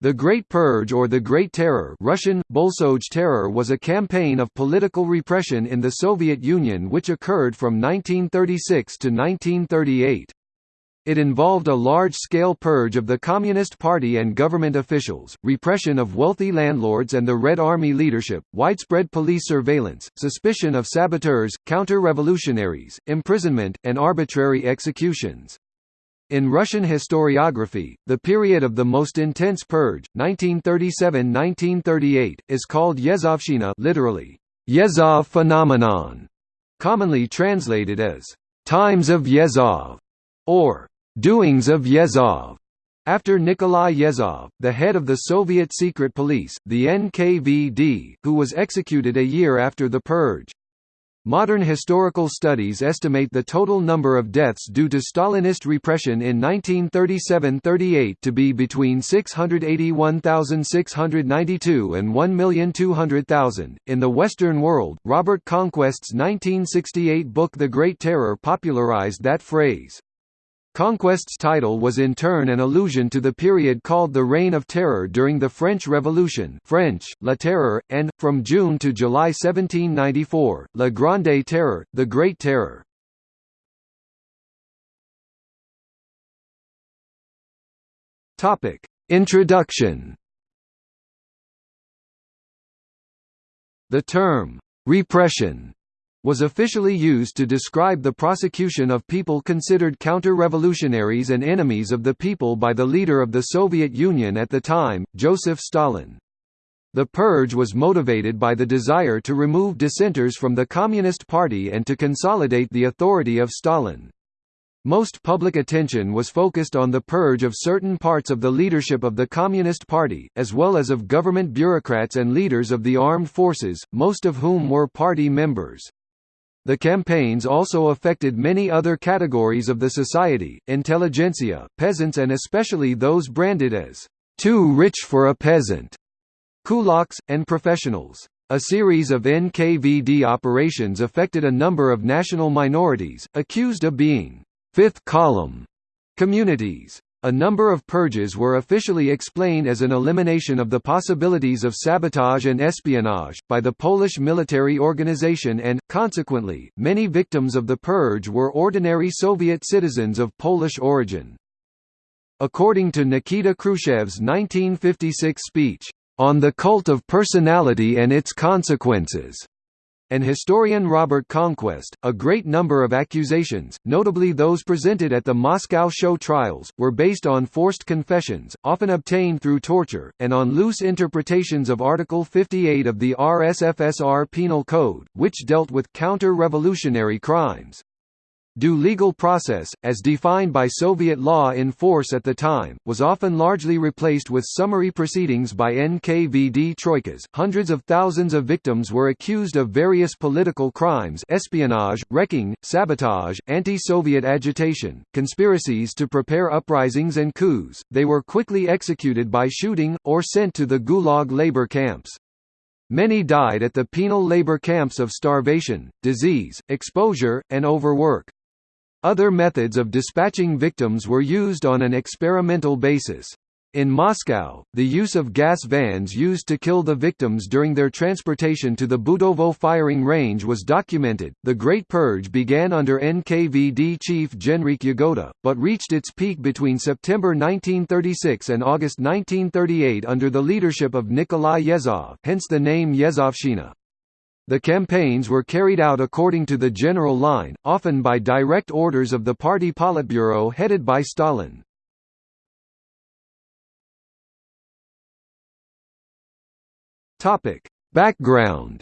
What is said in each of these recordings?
The Great Purge or the Great Terror Russian, Bolshoi Terror was a campaign of political repression in the Soviet Union which occurred from 1936 to 1938. It involved a large-scale purge of the Communist Party and government officials, repression of wealthy landlords and the Red Army leadership, widespread police surveillance, suspicion of saboteurs, counter-revolutionaries, imprisonment, and arbitrary executions. In Russian historiography, the period of the most intense purge, 1937–1938, is called Yezhovshchina literally, Yezhov phenomenon, commonly translated as «times of Yezhov» or «doings of Yezhov». after Nikolai Yezhov, the head of the Soviet secret police, the NKVD, who was executed a year after the purge. Modern historical studies estimate the total number of deaths due to Stalinist repression in 1937–38 to be between 681,692 and 1,200,000. In the Western world, Robert Conquest's 1968 book The Great Terror popularized that phrase. Conquest's title was in turn an allusion to the period called the Reign of Terror during the French Revolution French, La Terreur, and, from June to July 1794, La Grande Terreur, the Great Terror. Introduction The term, "'repression' was officially used to describe the prosecution of people considered counter-revolutionaries and enemies of the people by the leader of the Soviet Union at the time, Joseph Stalin. The purge was motivated by the desire to remove dissenters from the Communist Party and to consolidate the authority of Stalin. Most public attention was focused on the purge of certain parts of the leadership of the Communist Party, as well as of government bureaucrats and leaders of the armed forces, most of whom were party members. The campaigns also affected many other categories of the society, intelligentsia, peasants and especially those branded as too rich for a peasant, kulaks, and professionals. A series of NKVD operations affected a number of national minorities, accused of being fifth column communities. A number of purges were officially explained as an elimination of the possibilities of sabotage and espionage, by the Polish military organization and, consequently, many victims of the purge were ordinary Soviet citizens of Polish origin. According to Nikita Khrushchev's 1956 speech, "...on the cult of personality and its consequences," and historian Robert Conquest, a great number of accusations, notably those presented at the Moscow show trials, were based on forced confessions, often obtained through torture, and on loose interpretations of Article 58 of the RSFSR Penal Code, which dealt with counter-revolutionary crimes. Due legal process, as defined by Soviet law in force at the time, was often largely replaced with summary proceedings by NKVD troikas. Hundreds of thousands of victims were accused of various political crimes espionage, wrecking, sabotage, anti-Soviet agitation, conspiracies to prepare uprisings and coups. They were quickly executed by shooting, or sent to the Gulag labor camps. Many died at the penal labor camps of starvation, disease, exposure, and overwork. Other methods of dispatching victims were used on an experimental basis. In Moscow, the use of gas vans used to kill the victims during their transportation to the Butovo firing range was documented. The Great Purge began under NKVD chief Genrikh Yagoda, but reached its peak between September 1936 and August 1938 under the leadership of Nikolai Yezhov, hence the name Yezhovshchina. The campaigns were carried out according to the general line, often by direct orders of the party Politburo headed by Stalin. Background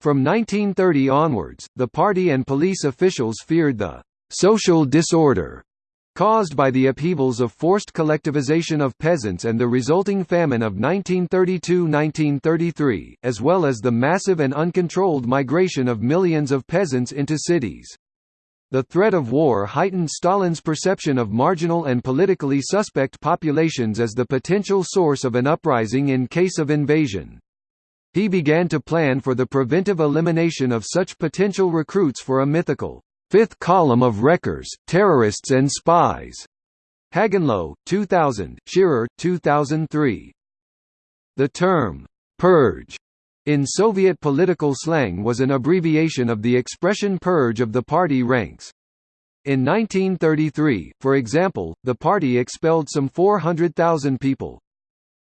From 1930 onwards, the party and police officials feared the «social disorder» caused by the upheavals of forced collectivization of peasants and the resulting famine of 1932–1933, as well as the massive and uncontrolled migration of millions of peasants into cities. The threat of war heightened Stalin's perception of marginal and politically suspect populations as the potential source of an uprising in case of invasion. He began to plan for the preventive elimination of such potential recruits for a mythical fifth column of wreckers, terrorists and spies, Hagenloh, 2000, Shearer, 2003. The term, «purge» in Soviet political slang was an abbreviation of the expression purge of the party ranks. In 1933, for example, the party expelled some 400,000 people.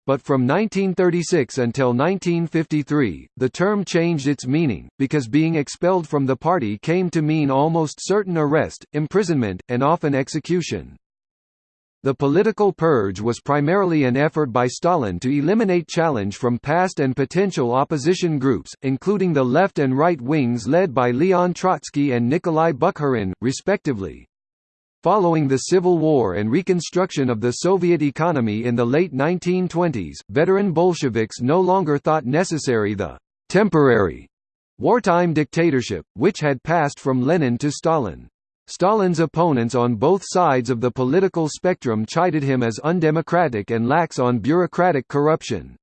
But from 1936 until 1953, the term changed its meaning, because being expelled from the party came to mean almost certain arrest, imprisonment, and often execution. The political purge was primarily an effort by Stalin to eliminate challenge from past and potential opposition groups, including the left and right wings led by Leon Trotsky and Nikolai Bukharin, respectively. Following the Civil War and reconstruction of the Soviet economy in the late 1920s, veteran Bolsheviks no longer thought necessary the «temporary» wartime dictatorship, which had passed from Lenin to Stalin. Stalin's opponents on both sides of the political spectrum chided him as undemocratic and lax on bureaucratic corruption.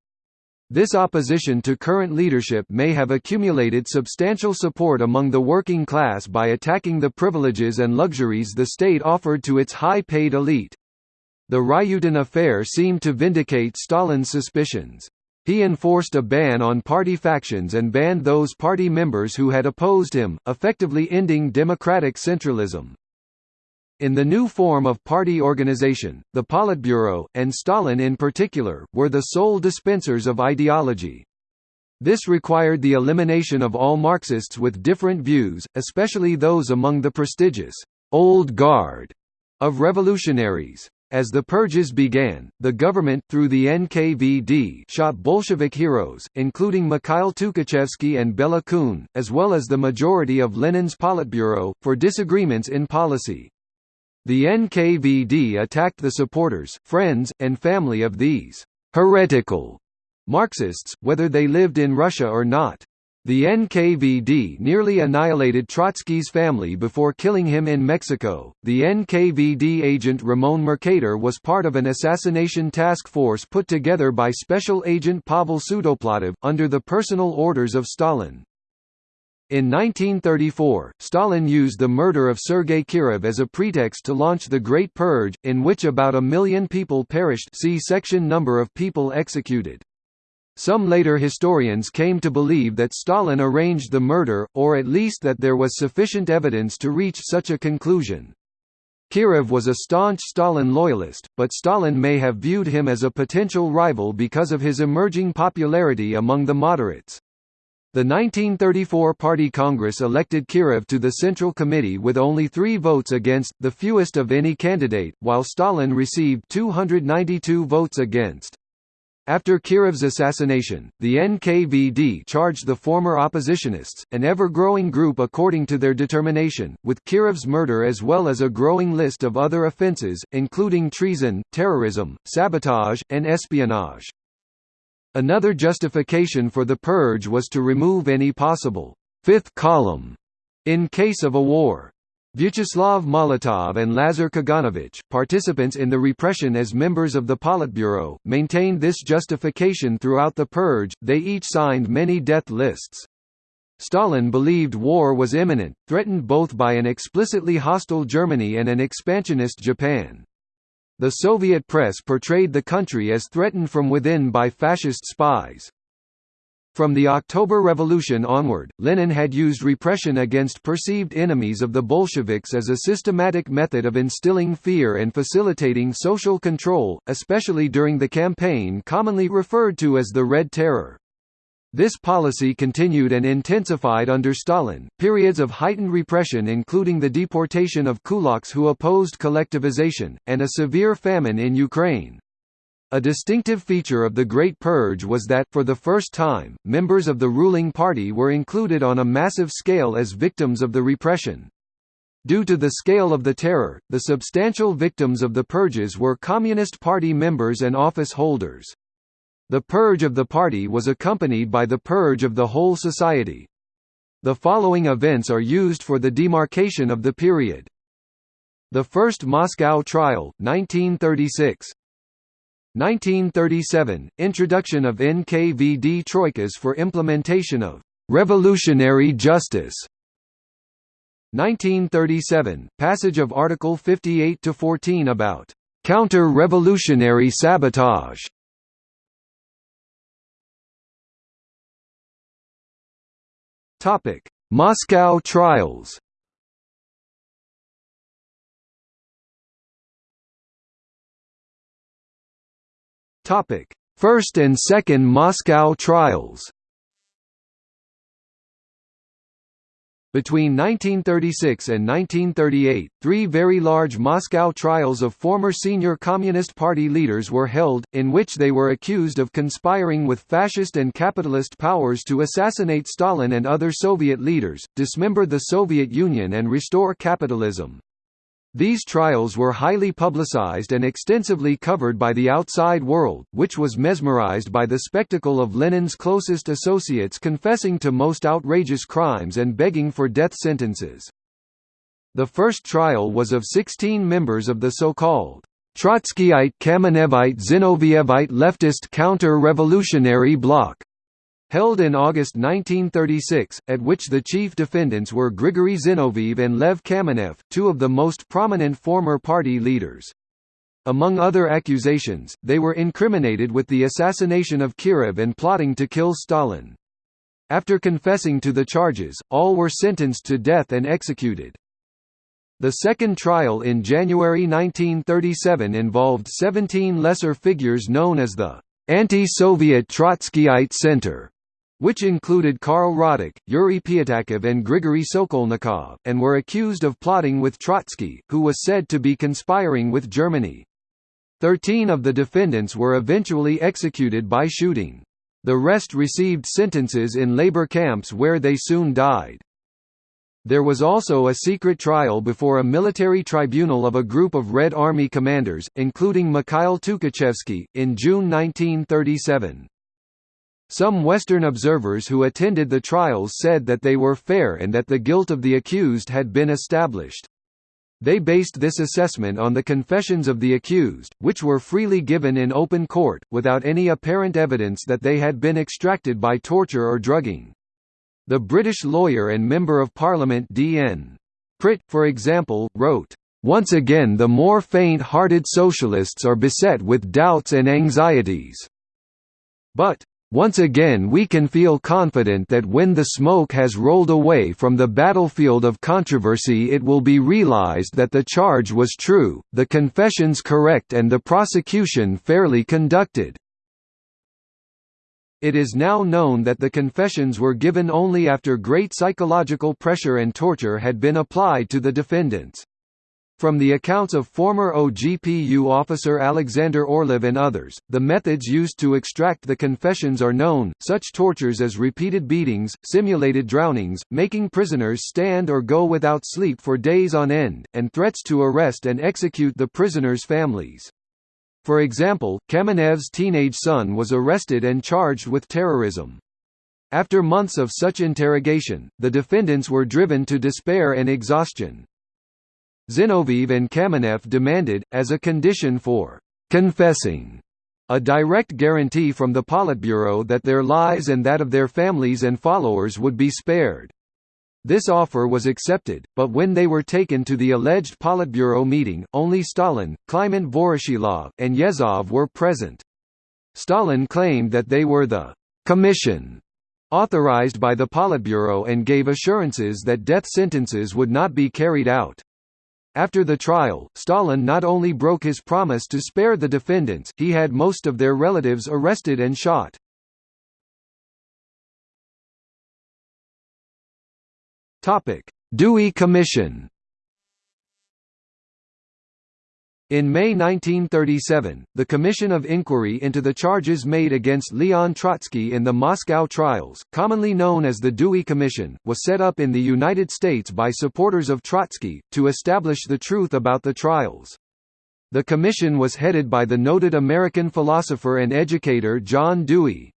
This opposition to current leadership may have accumulated substantial support among the working class by attacking the privileges and luxuries the state offered to its high-paid elite. The Ryutin affair seemed to vindicate Stalin's suspicions. He enforced a ban on party factions and banned those party members who had opposed him, effectively ending democratic centralism. In the new form of party organization, the Politburo, and Stalin in particular, were the sole dispensers of ideology. This required the elimination of all Marxists with different views, especially those among the prestigious «old guard» of revolutionaries. As the purges began, the government through the NKVD shot Bolshevik heroes, including Mikhail Tukhachevsky and Bela Kun, as well as the majority of Lenin's Politburo, for disagreements in policy. The NKVD attacked the supporters, friends, and family of these «heretical» Marxists, whether they lived in Russia or not. The NKVD nearly annihilated Trotsky's family before killing him in Mexico. The NKVD agent Ramon Mercader was part of an assassination task force put together by Special Agent Pavel Sudoplatov, under the personal orders of Stalin. In 1934, Stalin used the murder of Sergei Kirov as a pretext to launch the Great Purge, in which about a million people perished see section number of people executed. Some later historians came to believe that Stalin arranged the murder, or at least that there was sufficient evidence to reach such a conclusion. Kirov was a staunch Stalin loyalist, but Stalin may have viewed him as a potential rival because of his emerging popularity among the moderates. The 1934 Party Congress elected Kirov to the Central Committee with only three votes against, the fewest of any candidate, while Stalin received 292 votes against. After Kirov's assassination, the NKVD charged the former oppositionists, an ever-growing group according to their determination, with Kirov's murder as well as a growing list of other offences, including treason, terrorism, sabotage, and espionage. Another justification for the purge was to remove any possible fifth column in case of a war. Vyacheslav Molotov and Lazar Kaganovich, participants in the repression as members of the Politburo, maintained this justification throughout the purge, they each signed many death lists. Stalin believed war was imminent, threatened both by an explicitly hostile Germany and an expansionist Japan. The Soviet press portrayed the country as threatened from within by fascist spies. From the October Revolution onward, Lenin had used repression against perceived enemies of the Bolsheviks as a systematic method of instilling fear and facilitating social control, especially during the campaign commonly referred to as the Red Terror. This policy continued and intensified under Stalin. Periods of heightened repression, including the deportation of kulaks who opposed collectivization, and a severe famine in Ukraine. A distinctive feature of the Great Purge was that, for the first time, members of the ruling party were included on a massive scale as victims of the repression. Due to the scale of the terror, the substantial victims of the purges were Communist Party members and office holders. The purge of the party was accompanied by the purge of the whole society. The following events are used for the demarcation of the period. The First Moscow Trial, 1936 1937 – Introduction of NKVD troikas for implementation of «revolutionary justice» 1937 – Passage of Article 58–14 about Counter-revolutionary sabotage Moscow trials. Topic: First and Second Moscow trials Between 1936 and 1938, three very large Moscow trials of former senior Communist Party leaders were held, in which they were accused of conspiring with fascist and capitalist powers to assassinate Stalin and other Soviet leaders, dismember the Soviet Union and restore capitalism. These trials were highly publicized and extensively covered by the outside world, which was mesmerized by the spectacle of Lenin's closest associates confessing to most outrageous crimes and begging for death sentences. The first trial was of 16 members of the so-called Trotskyite Kamenevite Zinovievite leftist counter-revolutionary bloc held in August 1936, at which the chief defendants were Grigory Zinoviev and Lev Kamenev, two of the most prominent former party leaders. Among other accusations, they were incriminated with the assassination of Kirov and plotting to kill Stalin. After confessing to the charges, all were sentenced to death and executed. The second trial in January 1937 involved 17 lesser figures known as the Anti-Soviet Trotskyite Center which included Karl Radek, Yuri Pyatakov and Grigory Sokolnikov, and were accused of plotting with Trotsky, who was said to be conspiring with Germany. Thirteen of the defendants were eventually executed by shooting. The rest received sentences in labor camps where they soon died. There was also a secret trial before a military tribunal of a group of Red Army commanders, including Mikhail Tukhachevsky, in June 1937. Some Western observers who attended the trials said that they were fair and that the guilt of the accused had been established. They based this assessment on the confessions of the accused, which were freely given in open court, without any apparent evidence that they had been extracted by torture or drugging. The British lawyer and Member of Parliament D.N. Pritt, for example, wrote, "...once again the more faint-hearted socialists are beset with doubts and anxieties. But, once again we can feel confident that when the smoke has rolled away from the battlefield of controversy it will be realized that the charge was true, the confessions correct and the prosecution fairly conducted. It is now known that the confessions were given only after great psychological pressure and torture had been applied to the defendants. From the accounts of former OGPU officer Alexander Orlov and others, the methods used to extract the confessions are known, such tortures as repeated beatings, simulated drownings, making prisoners stand or go without sleep for days on end, and threats to arrest and execute the prisoners' families. For example, Kamenev's teenage son was arrested and charged with terrorism. After months of such interrogation, the defendants were driven to despair and exhaustion. Zinoviev and Kamenev demanded, as a condition for «confessing», a direct guarantee from the Politburo that their lives and that of their families and followers would be spared. This offer was accepted, but when they were taken to the alleged Politburo meeting, only Stalin, Kliment Voroshilov, and Yezhov were present. Stalin claimed that they were the «commission» authorized by the Politburo and gave assurances that death sentences would not be carried out. After the trial, Stalin not only broke his promise to spare the defendants, he had most of their relatives arrested and shot. Topic: Dewey Commission In May 1937, the Commission of Inquiry into the charges made against Leon Trotsky in the Moscow trials, commonly known as the Dewey Commission, was set up in the United States by supporters of Trotsky, to establish the truth about the trials. The commission was headed by the noted American philosopher and educator John Dewey.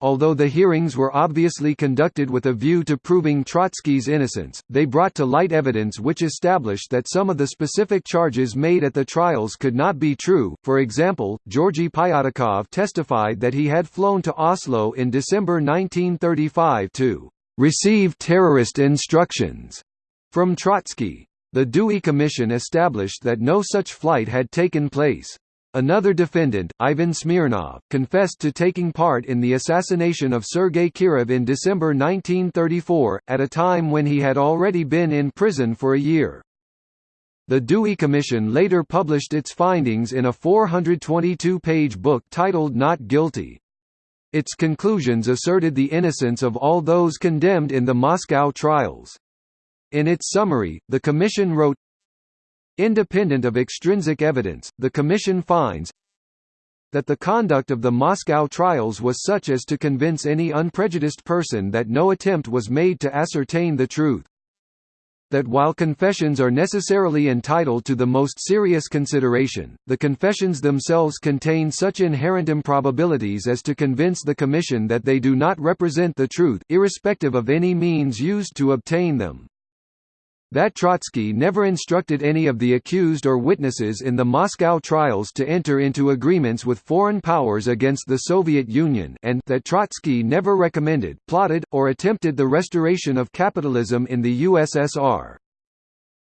Although the hearings were obviously conducted with a view to proving Trotsky's innocence, they brought to light evidence which established that some of the specific charges made at the trials could not be true. For example, Georgy Pyatakov testified that he had flown to Oslo in December 1935 to receive terrorist instructions from Trotsky. The Dewey Commission established that no such flight had taken place. Another defendant, Ivan Smirnov, confessed to taking part in the assassination of Sergei Kirov in December 1934, at a time when he had already been in prison for a year. The Dewey Commission later published its findings in a 422-page book titled Not Guilty. Its conclusions asserted the innocence of all those condemned in the Moscow trials. In its summary, the Commission wrote, Independent of extrinsic evidence, the Commission finds that the conduct of the Moscow trials was such as to convince any unprejudiced person that no attempt was made to ascertain the truth. That while confessions are necessarily entitled to the most serious consideration, the confessions themselves contain such inherent improbabilities as to convince the Commission that they do not represent the truth irrespective of any means used to obtain them that Trotsky never instructed any of the accused or witnesses in the Moscow trials to enter into agreements with foreign powers against the Soviet Union and that Trotsky never recommended, plotted, or attempted the restoration of capitalism in the USSR.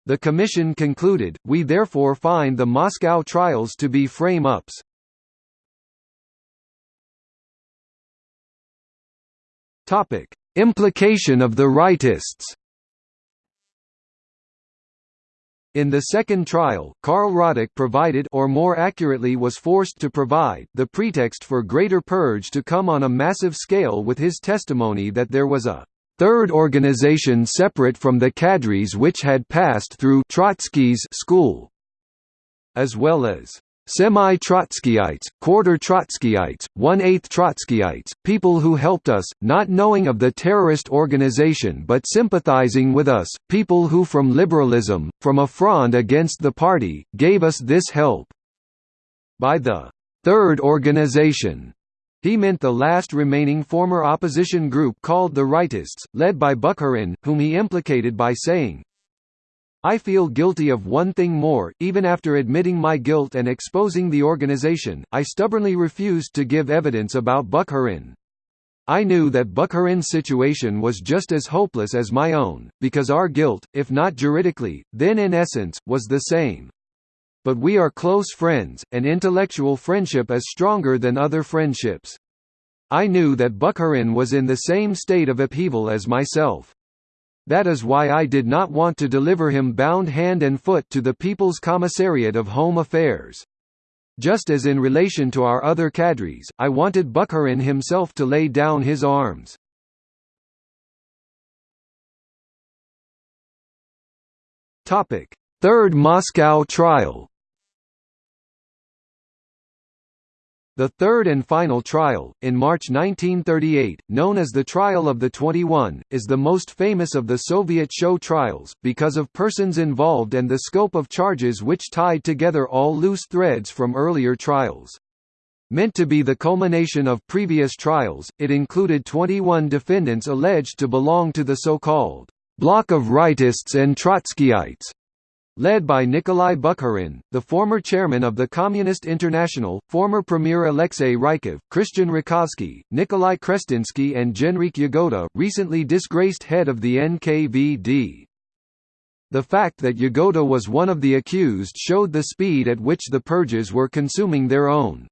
The Commission concluded, we therefore find the Moscow trials to be frame-ups. Implication of the rightists In the second trial, Karl Radek provided or more accurately was forced to provide the pretext for greater purge to come on a massive scale with his testimony that there was a third organization separate from the cadres which had passed through Trotsky's school, as well as Semi-Trotskyites, quarter-Trotskyites, one-eighth Trotskyites, people who helped us, not knowing of the terrorist organization but sympathizing with us, people who from liberalism, from a fronde against the party, gave us this help. By the third organization, he meant the last remaining former opposition group called the Rightists, led by Bukharin, whom he implicated by saying, I feel guilty of one thing more, even after admitting my guilt and exposing the organization, I stubbornly refused to give evidence about Bukharin. I knew that Bukharin's situation was just as hopeless as my own, because our guilt, if not juridically, then in essence, was the same. But we are close friends, and intellectual friendship is stronger than other friendships. I knew that Bukharin was in the same state of upheaval as myself. That is why I did not want to deliver him bound hand and foot to the People's Commissariat of Home Affairs. Just as in relation to our other cadres, I wanted Bukharin himself to lay down his arms. Third Moscow trial The third and final trial, in March 1938, known as the Trial of the 21, is the most famous of the Soviet show trials, because of persons involved and the scope of charges which tied together all loose threads from earlier trials. Meant to be the culmination of previous trials, it included 21 defendants alleged to belong to the so-called bloc of rightists and Trotskyites, Led by Nikolai Bukharin, the former chairman of the Communist International, former Premier Alexei Rykov, Christian Rakovsky, Nikolai Krestinsky and Genrikh Yagoda, recently disgraced head of the NKVD. The fact that Yagoda was one of the accused showed the speed at which the purges were consuming their own.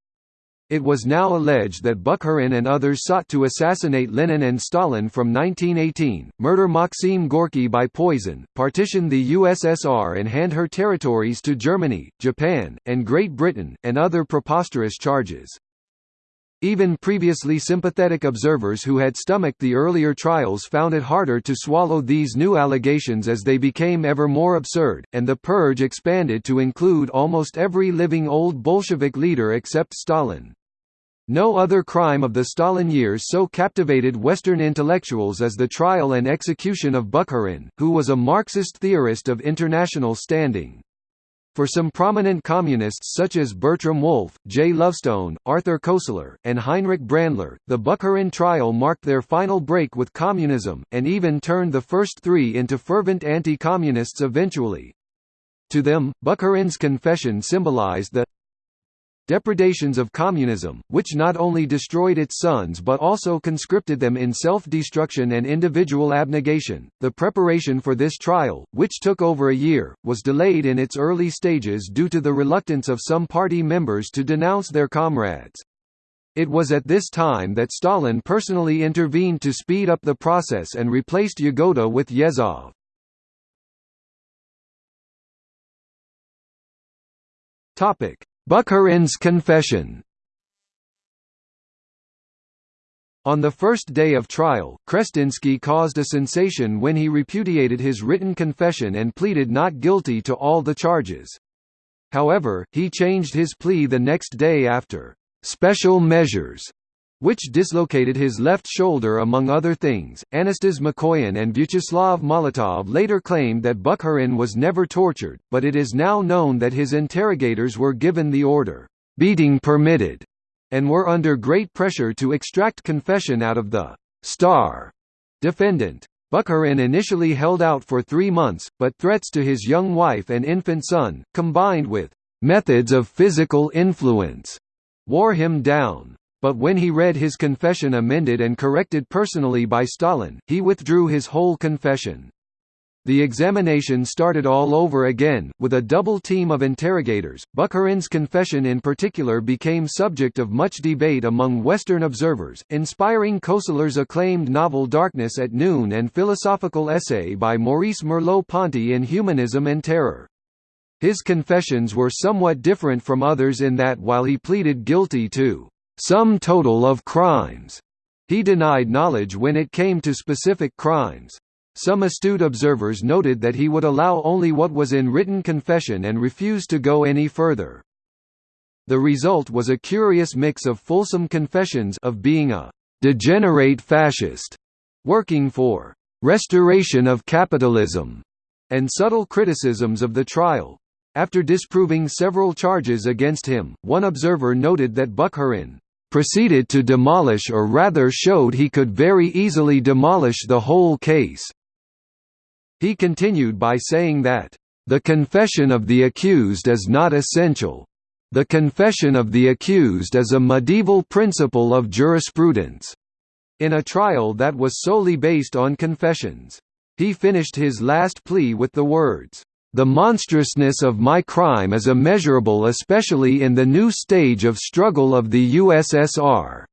It was now alleged that Bukharin and others sought to assassinate Lenin and Stalin from 1918, murder Maxim Gorky by poison, partition the USSR and hand her territories to Germany, Japan, and Great Britain, and other preposterous charges. Even previously sympathetic observers who had stomached the earlier trials found it harder to swallow these new allegations as they became ever more absurd, and the purge expanded to include almost every living old Bolshevik leader except Stalin. No other crime of the Stalin years so captivated Western intellectuals as the trial and execution of Bukharin, who was a Marxist theorist of international standing. For some prominent communists such as Bertram Wolfe, Jay Lovestone, Arthur Koestler, and Heinrich Brandler, the Bukharin trial marked their final break with communism, and even turned the first three into fervent anti-communists eventually. To them, Bukharin's confession symbolized the depredations of communism, which not only destroyed its sons but also conscripted them in self-destruction and individual abnegation. The preparation for this trial, which took over a year, was delayed in its early stages due to the reluctance of some party members to denounce their comrades. It was at this time that Stalin personally intervened to speed up the process and replaced Yagoda with Yezhov. Topic: Bukharin's confession On the first day of trial, Krestinsky caused a sensation when he repudiated his written confession and pleaded not guilty to all the charges. However, he changed his plea the next day after «special measures» which dislocated his left shoulder among other things. Anastas Mikoyan and Vyacheslav Molotov later claimed that Bukharin was never tortured, but it is now known that his interrogators were given the order, beating permitted, and were under great pressure to extract confession out of the star defendant. Bukharin initially held out for three months, but threats to his young wife and infant son, combined with methods of physical influence, wore him down. But when he read his confession amended and corrected personally by Stalin, he withdrew his whole confession. The examination started all over again, with a double team of interrogators. Bukharin's confession in particular became subject of much debate among Western observers, inspiring Koestler's acclaimed novel Darkness at Noon and philosophical essay by Maurice Merleau-Ponty in Humanism and Terror. His confessions were somewhat different from others in that while he pleaded guilty to some total of crimes. He denied knowledge when it came to specific crimes. Some astute observers noted that he would allow only what was in written confession and refused to go any further. The result was a curious mix of fulsome confessions of being a degenerate fascist, working for restoration of capitalism, and subtle criticisms of the trial. After disproving several charges against him, one observer noted that Bukharin proceeded to demolish or rather showed he could very easily demolish the whole case. He continued by saying that, "...the confession of the accused is not essential. The confession of the accused is a medieval principle of jurisprudence." In a trial that was solely based on confessions. He finished his last plea with the words, the monstrousness of my crime is immeasurable especially in the new stage of struggle of the USSR.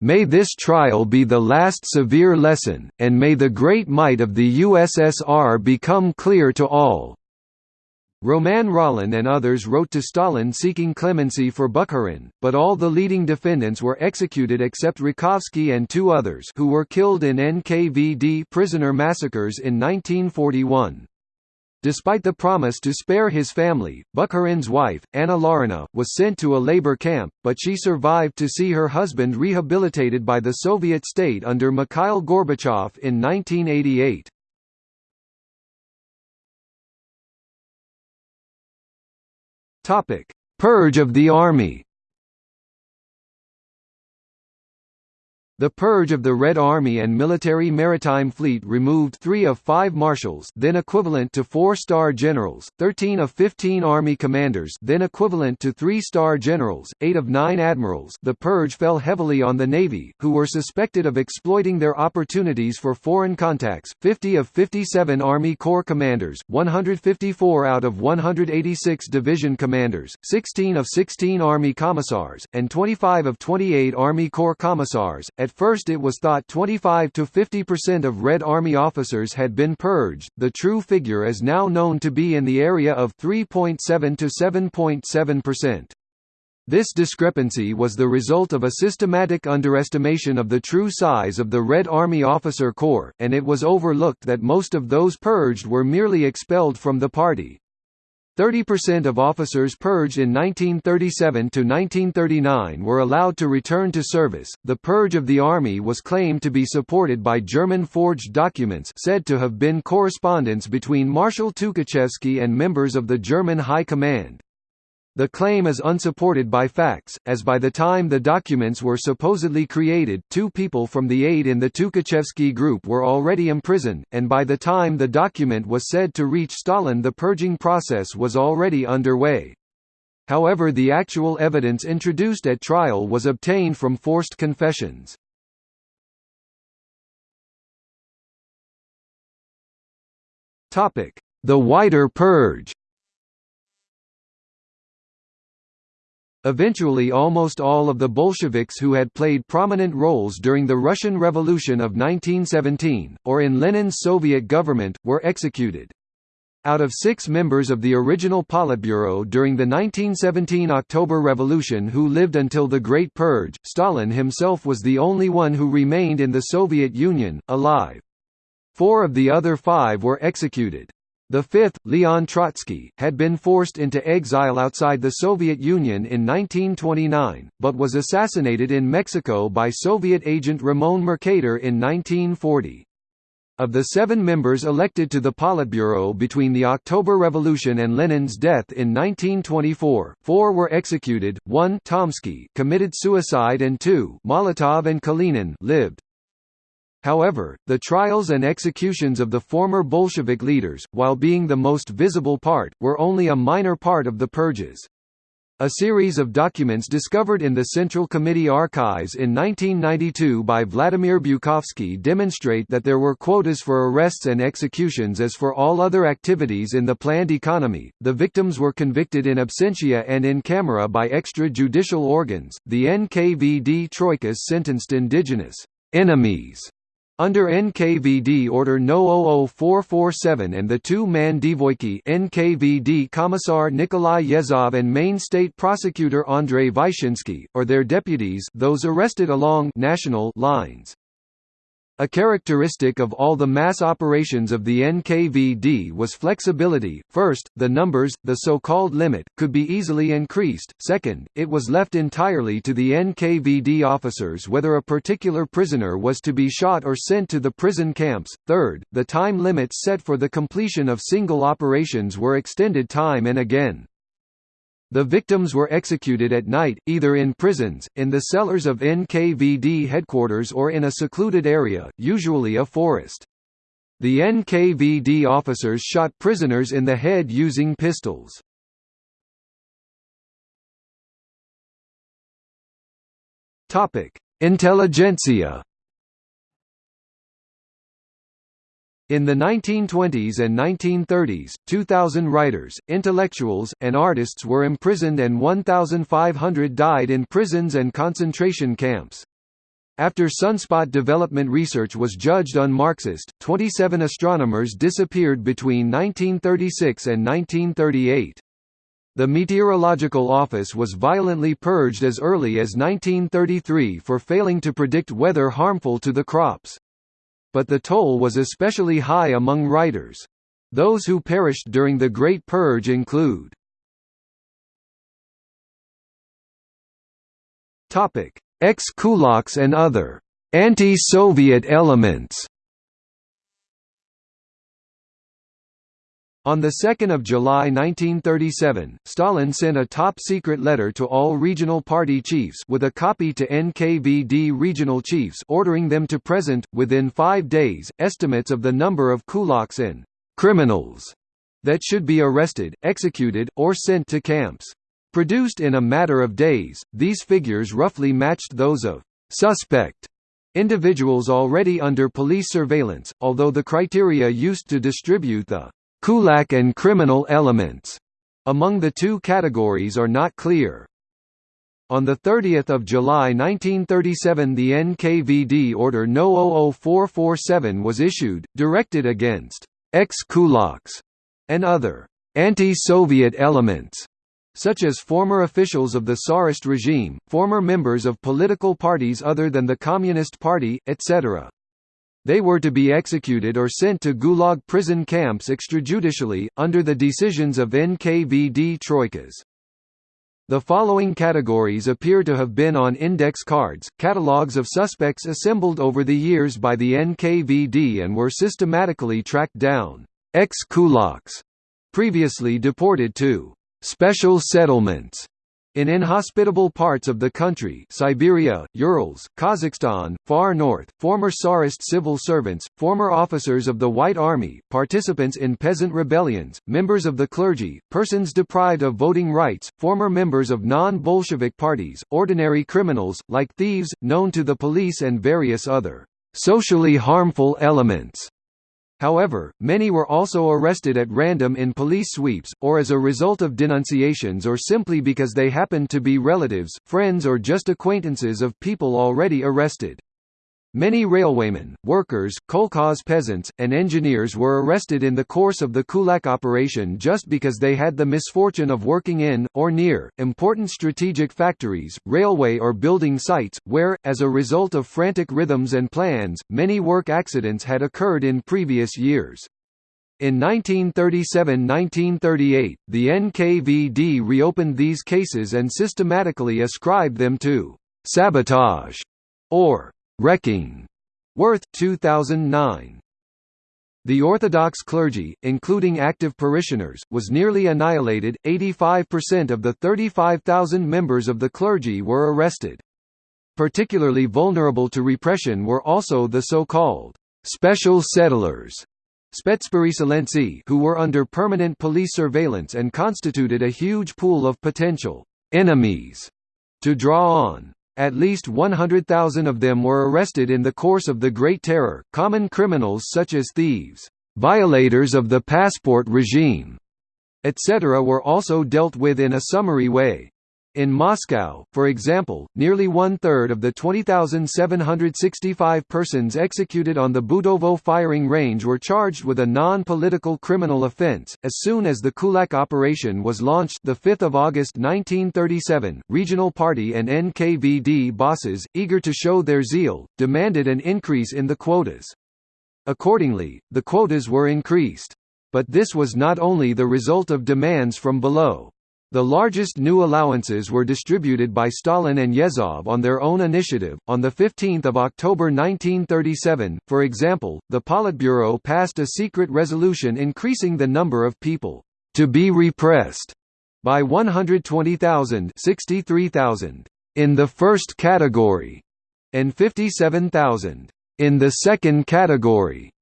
May this trial be the last severe lesson, and may the great might of the USSR become clear to all. Romain Rolland and others wrote to Stalin seeking clemency for Bukharin, but all the leading defendants were executed except Rakovsky and two others who were killed in NKVD prisoner massacres in 1941. Despite the promise to spare his family, Bukharin's wife, Anna Larina, was sent to a labor camp, but she survived to see her husband rehabilitated by the Soviet state under Mikhail Gorbachev in 1988. Purge of the army The purge of the Red Army and Military Maritime Fleet removed three of five marshals then equivalent to four-star generals, 13 of 15 Army commanders then equivalent to three-star generals, eight of nine admirals. The purge fell heavily on the Navy, who were suspected of exploiting their opportunities for foreign contacts, 50 of 57 Army Corps commanders, 154 out of 186 division commanders, 16 of 16 Army commissars, and 25 of 28 Army Corps commissars, at at first it was thought 25 to 50% of Red Army officers had been purged, the true figure is now known to be in the area of 3.7 to 7.7%. This discrepancy was the result of a systematic underestimation of the true size of the Red Army Officer Corps, and it was overlooked that most of those purged were merely expelled from the party. 30% of officers purged in 1937 to 1939 were allowed to return to service. The purge of the army was claimed to be supported by German forged documents said to have been correspondence between Marshal Tukhachevsky and members of the German High Command. The claim is unsupported by facts, as by the time the documents were supposedly created, two people from the aid in the Tukhachevsky group were already imprisoned, and by the time the document was said to reach Stalin the purging process was already underway. However the actual evidence introduced at trial was obtained from forced confessions. The wider purge Eventually almost all of the Bolsheviks who had played prominent roles during the Russian Revolution of 1917, or in Lenin's Soviet government, were executed. Out of six members of the original Politburo during the 1917 October Revolution who lived until the Great Purge, Stalin himself was the only one who remained in the Soviet Union, alive. Four of the other five were executed. The fifth, Leon Trotsky, had been forced into exile outside the Soviet Union in 1929, but was assassinated in Mexico by Soviet agent Ramon Mercader in 1940. Of the seven members elected to the Politburo between the October Revolution and Lenin's death in 1924, four were executed, one Tomsky committed suicide and two Molotov and Kalinin lived. However, the trials and executions of the former Bolshevik leaders, while being the most visible part, were only a minor part of the purges. A series of documents discovered in the Central Committee archives in 1992 by Vladimir Bukovsky demonstrate that there were quotas for arrests and executions as for all other activities in the planned economy. The victims were convicted in absentia and in camera by extrajudicial organs. The NKVD troikas sentenced indigenous enemies under NKVD Order No. 00447 and the two-man Dvoyki NKVD Commissar Nikolai Yezhov and Main State Prosecutor Andrei Vyshinsky, or their deputies those arrested along national lines. A characteristic of all the mass operations of the NKVD was flexibility. First, the numbers, the so-called limit, could be easily increased. Second, it was left entirely to the NKVD officers whether a particular prisoner was to be shot or sent to the prison camps. Third, the time limits set for the completion of single operations were extended time and again. The victims were executed at night, either in prisons, in the cellars of NKVD headquarters or in a secluded area, usually a forest. The NKVD officers shot prisoners in the head using pistols. Intelligentsia In the 1920s and 1930s, 2,000 writers, intellectuals, and artists were imprisoned and 1,500 died in prisons and concentration camps. After sunspot development research was judged unmarxist, 27 astronomers disappeared between 1936 and 1938. The Meteorological Office was violently purged as early as 1933 for failing to predict weather harmful to the crops. But the toll was especially high among writers. Those who perished during the Great Purge include Ex-kulaks and other anti-Soviet elements On 2 July 1937, Stalin sent a top-secret letter to all regional party chiefs with a copy to NKVD regional chiefs ordering them to present, within five days, estimates of the number of kulaks and «criminals» that should be arrested, executed, or sent to camps. Produced in a matter of days, these figures roughly matched those of «suspect» individuals already under police surveillance, although the criteria used to distribute the Kulak and criminal elements among the two categories are not clear. On 30 July 1937 the NKVD Order No. 00447 was issued, directed against ex-kulaks and other anti-Soviet elements such as former officials of the Tsarist regime, former members of political parties other than the Communist Party, etc. They were to be executed or sent to Gulag prison camps extrajudicially, under the decisions of NKVD troikas. The following categories appear to have been on index cards, catalogues of suspects assembled over the years by the NKVD and were systematically tracked down. Ex-kulaks, previously deported to special settlements In inhospitable parts of the country Siberia, Urals, Kazakhstan, far north, former Tsarist civil servants, former officers of the White Army, participants in peasant rebellions, members of the clergy, persons deprived of voting rights, former members of non-Bolshevik parties, ordinary criminals, like thieves, known to the police and various other socially harmful elements However, many were also arrested at random in police sweeps, or as a result of denunciations or simply because they happened to be relatives, friends or just acquaintances of people already arrested. Many railwaymen, workers, kolkhoz peasants, and engineers were arrested in the course of the Kulak operation just because they had the misfortune of working in, or near, important strategic factories, railway or building sites, where, as a result of frantic rhythms and plans, many work accidents had occurred in previous years. In 1937–1938, the NKVD reopened these cases and systematically ascribed them to «sabotage» or Wrecking. Werth 2009. The Orthodox clergy, including active parishioners, was nearly annihilated, 85% of the 35,000 members of the clergy were arrested. Particularly vulnerable to repression were also the so-called «special settlers» who were under permanent police surveillance and constituted a huge pool of potential «enemies» to draw on. At least 100,000 of them were arrested in the course of the Great Terror, common criminals such as thieves, violators of the passport regime, etc. were also dealt with in a summary way. In Moscow, for example, nearly one-third of the 20,765 persons executed on the Butovo firing range were charged with a non-political criminal offense. As soon as the Kulak operation was launched the 5th of August 1937, regional party and NKVD bosses, eager to show their zeal, demanded an increase in the quotas. Accordingly, the quotas were increased. But this was not only the result of demands from below. The largest new allowances were distributed by Stalin and Yezhov on their own initiative. On the 15th of October 1937, for example, the Politburo passed a secret resolution increasing the number of people to be repressed by 120,000, 63,000 in the first category and 57,000 in the second category.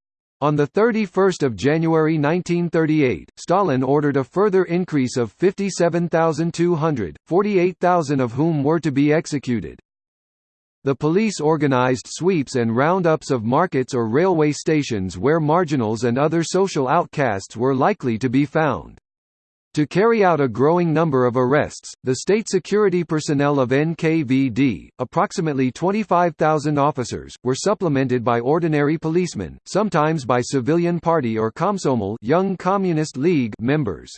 On 31 January 1938, Stalin ordered a further increase of 57,200, 48,000 of whom were to be executed. The police organized sweeps and roundups of markets or railway stations where marginals and other social outcasts were likely to be found. To carry out a growing number of arrests, the state security personnel of NKVD, approximately 25,000 officers, were supplemented by ordinary policemen, sometimes by civilian party or Komsomol Young Communist League members.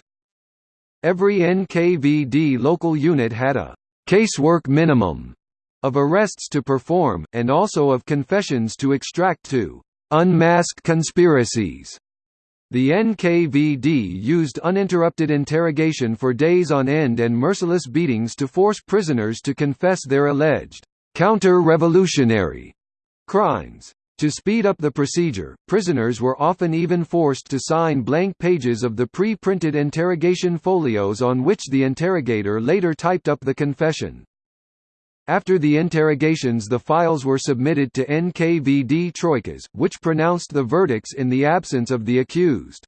Every NKVD local unit had a casework minimum of arrests to perform, and also of confessions to extract to unmask conspiracies. The NKVD used uninterrupted interrogation for days on end and merciless beatings to force prisoners to confess their alleged counter-revolutionary crimes. To speed up the procedure, prisoners were often even forced to sign blank pages of the pre-printed interrogation folios on which the interrogator later typed up the confession. After the interrogations the files were submitted to NKVD troikas, which pronounced the verdicts in the absence of the accused.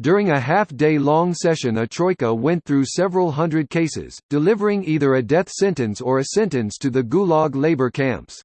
During a half-day-long session a troika went through several hundred cases, delivering either a death sentence or a sentence to the Gulag labor camps.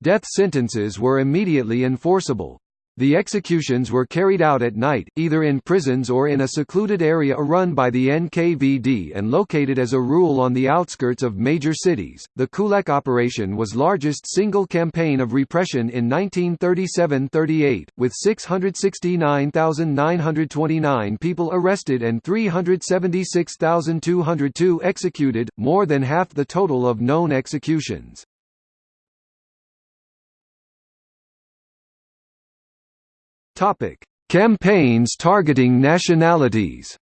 Death sentences were immediately enforceable. The executions were carried out at night, either in prisons or in a secluded area run by the NKVD and located as a rule on the outskirts of major cities. The Kulak operation was largest single campaign of repression in 1937-38, with 669,929 people arrested and 376,202 executed, more than half the total of known executions. Topic: Campaigns targeting nationalities.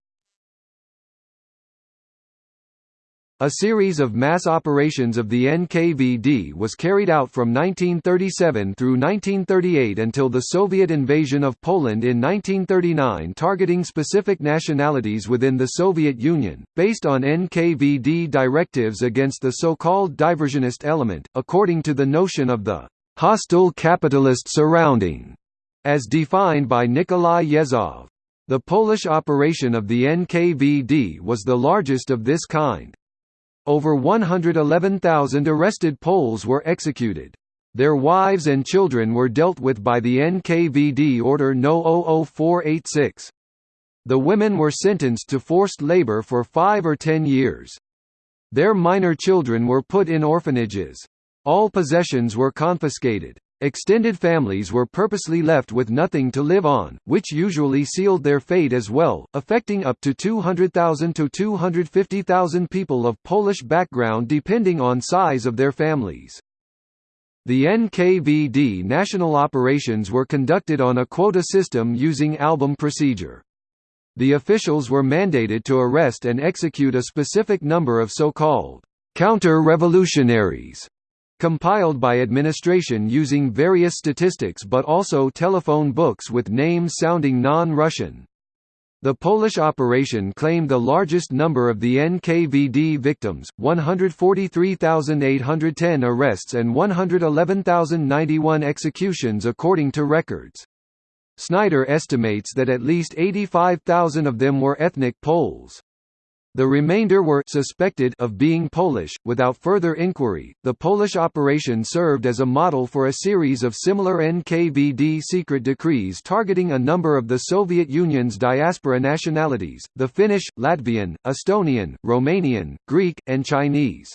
A series of mass operations of the NKVD was carried out from 1937 through 1938 until the Soviet invasion of Poland in 1939 targeting specific nationalities within the Soviet Union, based on NKVD directives against the so-called diversionist element, according to the notion of the «hostile capitalist surrounding», as defined by Nikolai Yezhov, The Polish operation of the NKVD was the largest of this kind. Over 111,000 arrested Poles were executed. Their wives and children were dealt with by the NKVD Order No. 00486. The women were sentenced to forced labor for five or ten years. Their minor children were put in orphanages. All possessions were confiscated. Extended families were purposely left with nothing to live on, which usually sealed their fate as well, affecting up to 200,000 to 250,000 people of Polish background depending on size of their families. The NKVD national operations were conducted on a quota system using album procedure. The officials were mandated to arrest and execute a specific number of so-called counter-revolutionaries compiled by administration using various statistics but also telephone books with names sounding non-Russian. The Polish operation claimed the largest number of the NKVD victims, 143,810 arrests and 111,091 executions according to records. Snyder estimates that at least 85,000 of them were ethnic Poles. The remainder were suspected of being Polish. Without further inquiry, the Polish operation served as a model for a series of similar NKVD secret decrees targeting a number of the Soviet Union's diaspora nationalities: the Finnish, Latvian, Estonian, Romanian, Greek, and Chinese.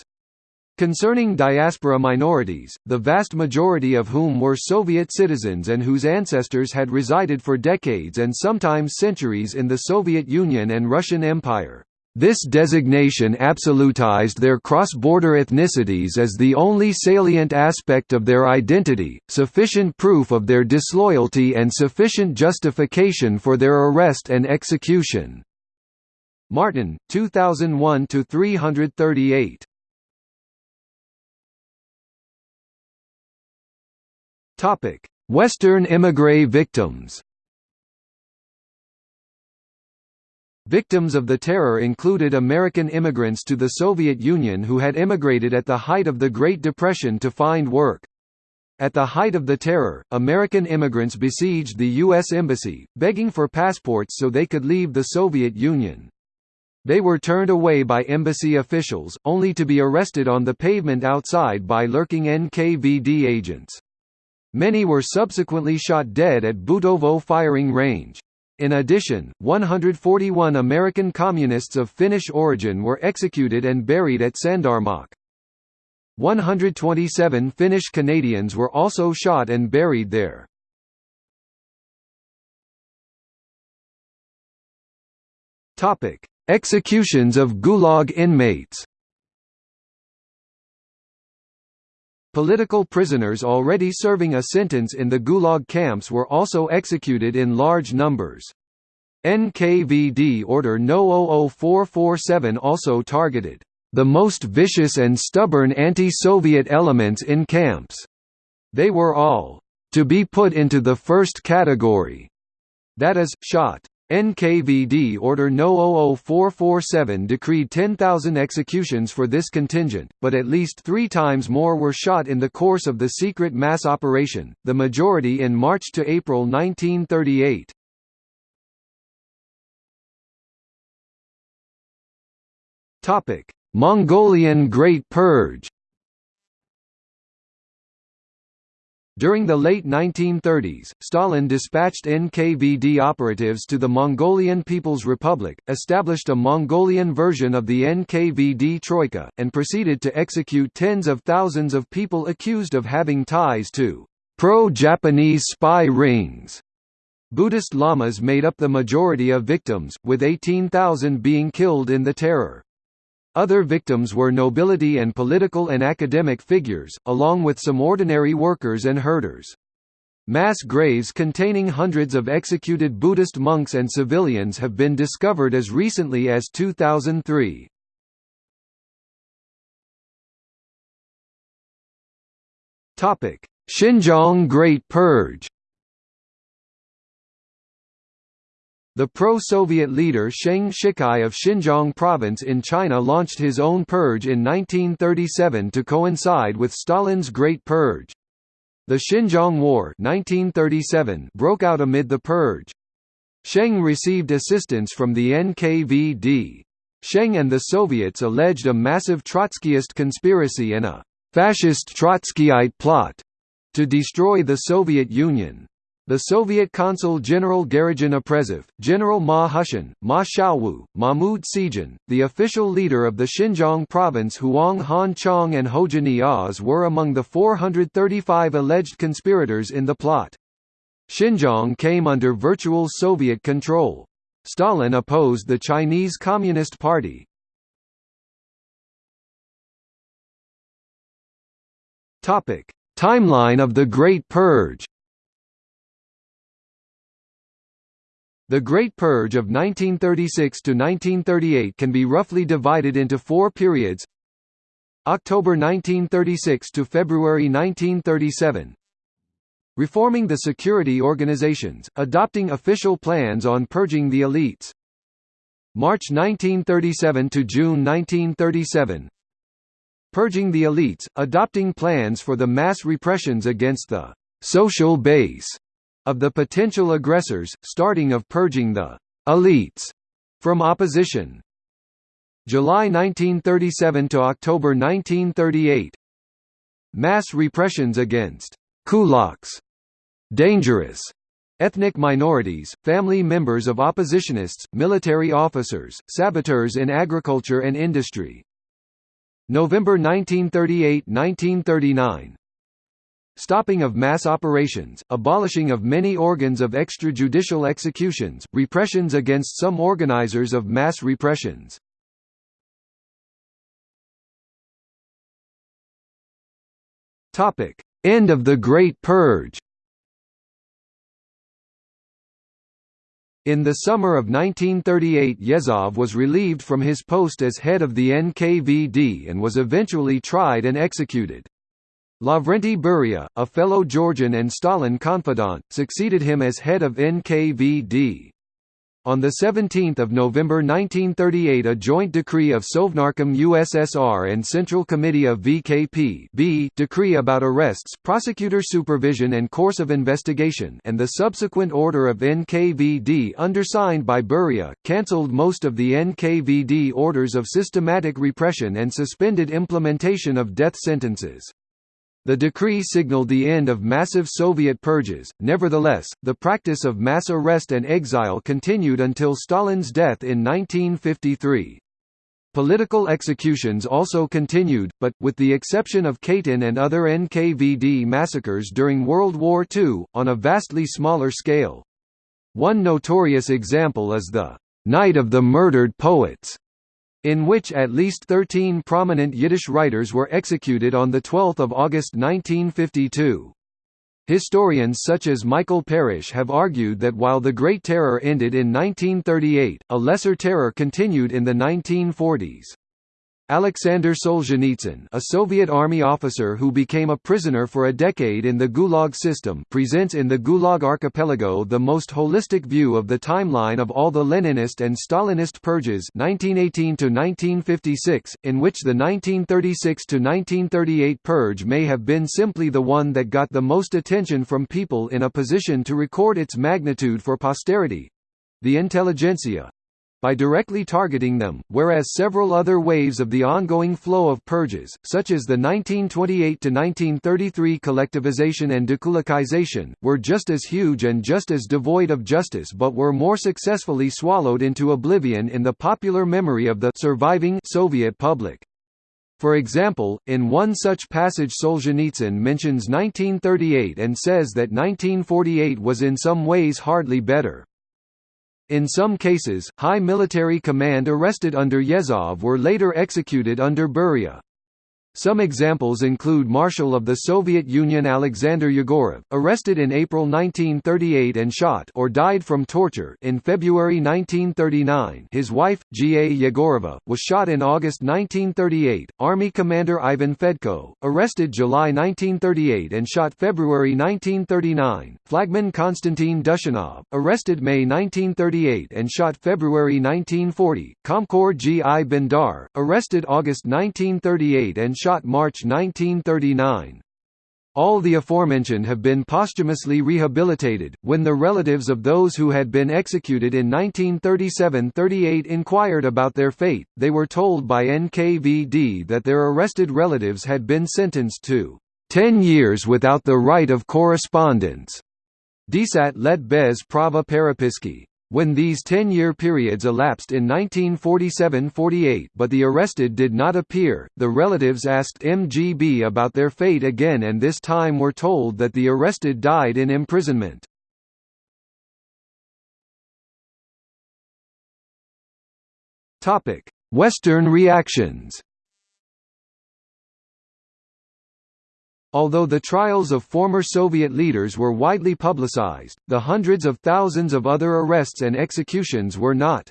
Concerning diaspora minorities, the vast majority of whom were Soviet citizens and whose ancestors had resided for decades and sometimes centuries in the Soviet Union and Russian Empire. This designation absolutized their cross-border ethnicities as the only salient aspect of their identity, sufficient proof of their disloyalty and sufficient justification for their arrest and execution. Martin, 2001–338 Western émigré victims Victims of the terror included American immigrants to the Soviet Union who had immigrated at the height of the Great Depression to find work. At the height of the terror, American immigrants besieged the U.S. Embassy, begging for passports so they could leave the Soviet Union. They were turned away by embassy officials, only to be arrested on the pavement outside by lurking NKVD agents. Many were subsequently shot dead at Butovo firing range. In addition, 141 American communists of Finnish origin were executed and buried at Sandarmokh. 127 Finnish Canadians were also shot and buried there. Executions of Gulag inmates Political prisoners already serving a sentence in the Gulag camps were also executed in large numbers. NKVD Order No. 0447 also targeted the most vicious and stubborn anti-Soviet elements in camps. They were all to be put into the first category, that is, shot. NKVD Order No. 0447 decreed 10,000 executions for this contingent, but at least three times more were shot in the course of the secret mass operation, the majority in March to April 1938. Mongolian Great Purge During the late 1930s, Stalin dispatched NKVD operatives to the Mongolian People's Republic, established a Mongolian version of the NKVD Troika, and proceeded to execute tens of thousands of people accused of having ties to pro-Japanese spy rings. Buddhist lamas made up the majority of victims, with 18,000 being killed in the terror. Other victims were nobility and political and academic figures, along with some ordinary workers and herders. Mass graves containing hundreds of executed Buddhist monks and civilians have been discovered as recently as 2003. Topic: Xinjiang Great Purge The pro-Soviet leader Sheng Shicai of Xinjiang province in China launched his own purge in 1937 to coincide with Stalin's Great Purge. The Xinjiang War 1937 broke out amid the purge. Sheng received assistance from the NKVD. Sheng and the Soviets alleged a massive Trotskyist conspiracy and a «fascist Trotskyite plot» to destroy the Soviet Union. The Soviet Consul General Aprezov, General Ma Hushan, Ma Shaowu, Mahmud Sijin, the official leader of the Xinjiang province Huang Han Chong and Hoja-Niyaz were among the 435 alleged conspirators in the plot. Xinjiang came under virtual Soviet control. Stalin opposed the Chinese Communist Party. Timeline of the Great Purge The Great Purge of 1936 to 1938 can be roughly divided into four periods. October 1936 to February 1937 Reforming the security organizations, adopting official plans on purging the elites. March 1937 to June 1937 Purging the elites, adopting plans for the mass repressions against the «social base» of the potential aggressors, starting of purging the «elites» from opposition. July 1937 to October 1938 Mass repressions against «kulaks» dangerous ethnic minorities, family members of oppositionists, military officers, saboteurs in agriculture and industry. November 1938–1939 stopping of mass operations, abolishing of many organs of extrajudicial executions, repressions against some organizers of mass repressions. End of the Great Purge In the summer of 1938 Yezhov was relieved from his post as head of the NKVD and was eventually tried and executed. Lavrenti Beria, a fellow Georgian and Stalin confidant, succeeded him as head of NKVD. On 17 November 1938 a joint decree of Sovnarkom USSR and Central Committee of VKP B decree about arrests, prosecutor supervision and course of investigation and the subsequent order of NKVD undersigned by Beria, cancelled most of the NKVD orders of systematic repression and suspended implementation of death sentences. The decree signaled the end of massive Soviet purges, nevertheless, the practice of mass arrest and exile continued until Stalin's death in 1953. Political executions also continued, but, with the exception of Katyn and other NKVD massacres during World War II, on a vastly smaller scale. One notorious example is the «Night of the Murdered Poets», in which at least 13 prominent Yiddish writers were executed on 12 August 1952. Historians such as Michael Parrish have argued that while the Great Terror ended in 1938, a lesser terror continued in the 1940s. Alexander Solzhenitsyn a Soviet army officer who became a prisoner for a decade in the Gulag system presents in the Gulag archipelago the most holistic view of the timeline of all the Leninist and Stalinist purges 1918–1956, in which the 1936–1938 purge may have been simply the one that got the most attention from people in a position to record its magnitude for posterity—the intelligentsia by directly targeting them, whereas several other waves of the ongoing flow of purges, such as the 1928–1933 collectivization and dekulakization, were just as huge and just as devoid of justice but were more successfully swallowed into oblivion in the popular memory of the surviving Soviet public. For example, in one such passage Solzhenitsyn mentions 1938 and says that 1948 was in some ways hardly better. In some cases, high military command arrested under Yezhov were later executed under Beria. Some examples include Marshal of the Soviet Union Alexander Yegorov, arrested in April 1938 and shot or died from torture in February 1939 his wife, G. A. Yegorova, was shot in August 1938, Army Commander Ivan Fedko, arrested July 1938 and shot February 1939, Flagman Konstantin Dushenov, arrested May 1938 and shot February 1940, Komkor G. I. Bondar, arrested August 1938 and shot shot March 1939. All the aforementioned have been posthumously rehabilitated. When the relatives of those who had been executed in 1937–38 inquired about their fate, they were told by NKVD that their arrested relatives had been sentenced to 10 years without the right of correspondence. Desat let bez prava peripiski. When these 10-year periods elapsed in 1947–48 but the arrested did not appear, the relatives asked MGB about their fate again and this time were told that the arrested died in imprisonment. Western reactions Although the trials of former Soviet leaders were widely publicized, the hundreds of thousands of other arrests and executions were not.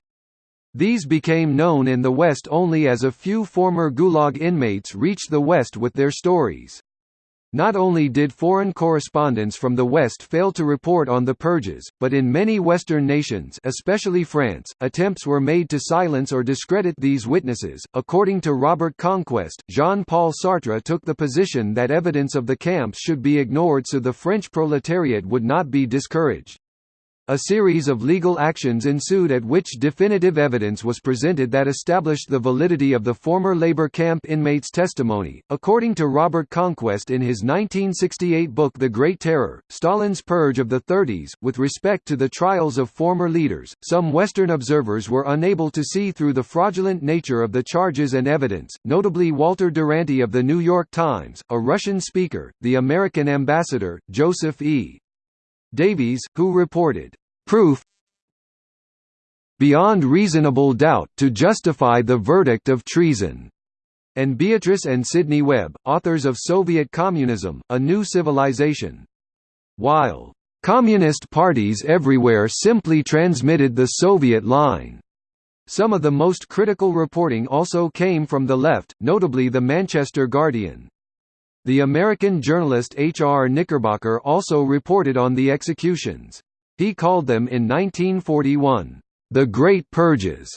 These became known in the West only as a few former Gulag inmates reached the West with their stories. Not only did foreign correspondents from the West fail to report on the purges, but in many Western nations, especially France, attempts were made to silence or discredit these witnesses. According to Robert Conquest, Jean-Paul Sartre took the position that evidence of the camps should be ignored so the French proletariat would not be discouraged. A series of legal actions ensued at which definitive evidence was presented that established the validity of the former labor camp inmates' testimony. According to Robert Conquest in his 1968 book The Great Terror, Stalin's Purge of the Thirties, with respect to the trials of former leaders, some Western observers were unable to see through the fraudulent nature of the charges and evidence, notably Walter Duranty of The New York Times, a Russian speaker, the American ambassador, Joseph E. Davies, who reported, "...proof beyond reasonable doubt to justify the verdict of treason." and Beatrice and Sidney Webb, authors of Soviet Communism, A New Civilization. While communist parties everywhere simply transmitted the Soviet line. Some of the most critical reporting also came from the left, notably the Manchester Guardian. The American journalist H. R. Knickerbocker also reported on the executions. He called them in 1941, "...the Great Purges",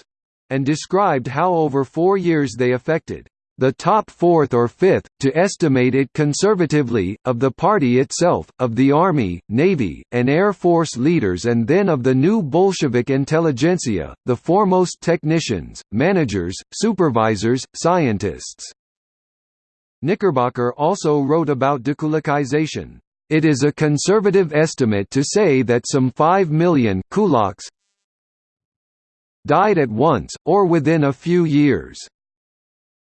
and described how over four years they affected the top fourth or fifth, to estimate it conservatively, of the party itself, of the Army, Navy, and Air Force leaders and then of the new Bolshevik intelligentsia, the foremost technicians, managers, supervisors, scientists. Knickerbocker also wrote about dekulakization. It is a conservative estimate to say that some 5 million kulaks died at once, or within a few years.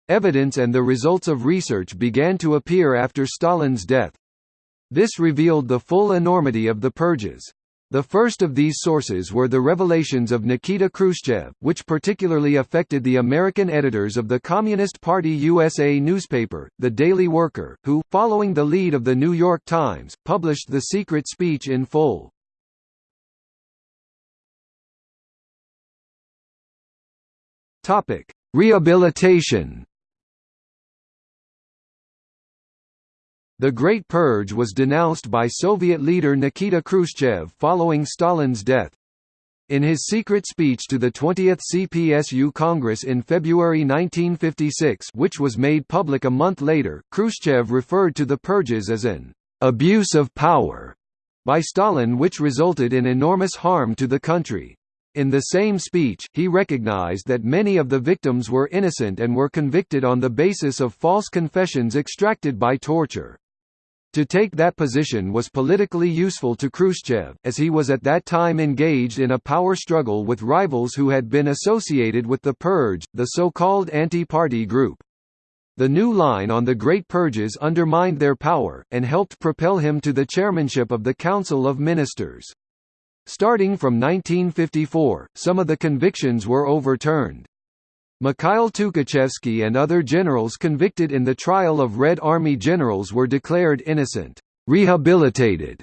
Evidence and the results of research began to appear after Stalin's death. This revealed the full enormity of the purges. The first of these sources were the revelations of Nikita Khrushchev, which particularly affected the American editors of the Communist Party USA newspaper, The Daily Worker, who, following the lead of The New York Times, published the secret speech in full. Rehabilitation The Great Purge was denounced by Soviet leader Nikita Khrushchev following Stalin's death. In his secret speech to the 20th CPSU Congress in February 1956 which was made public a month later, Khrushchev referred to the purges as an «abuse of power» by Stalin which resulted in enormous harm to the country. In the same speech, he recognized that many of the victims were innocent and were convicted on the basis of false confessions extracted by torture. To take that position was politically useful to Khrushchev, as he was at that time engaged in a power struggle with rivals who had been associated with the Purge, the so-called anti-party group. The new line on the Great Purges undermined their power, and helped propel him to the chairmanship of the Council of Ministers. Starting from 1954, some of the convictions were overturned. Mikhail Tukhachevsky and other generals convicted in the trial of Red Army generals were declared innocent, rehabilitated,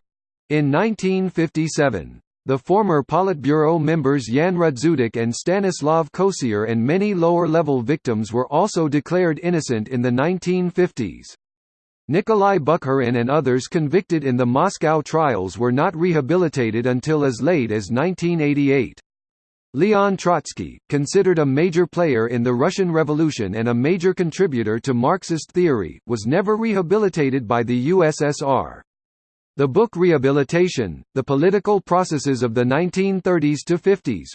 in 1957. The former Politburo members Jan Rudzutak and Stanislav Kosior and many lower-level victims were also declared innocent in the 1950s. Nikolai Bukharin and others convicted in the Moscow trials were not rehabilitated until as late as 1988. Leon Trotsky, considered a major player in the Russian Revolution and a major contributor to Marxist theory, was never rehabilitated by the USSR. The book Rehabilitation, The Political Processes of the 1930s to 50s,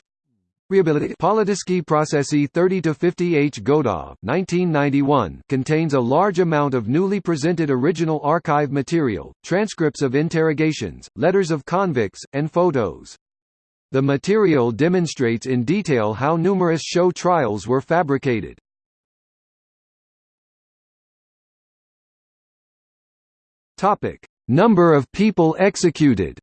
Politiski processi 30–50 H. Godov 1991 contains a large amount of newly presented original archive material, transcripts of interrogations, letters of convicts, and photos. The material demonstrates in detail how numerous show trials were fabricated. Number of people executed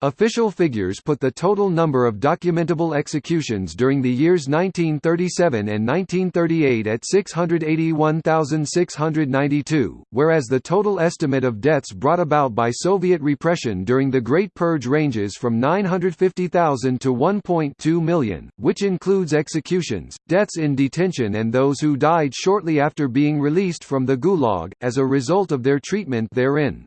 Official figures put the total number of documentable executions during the years 1937 and 1938 at 681,692, whereas the total estimate of deaths brought about by Soviet repression during the Great Purge ranges from 950,000 to 1.2 million, which includes executions, deaths in detention and those who died shortly after being released from the Gulag, as a result of their treatment therein.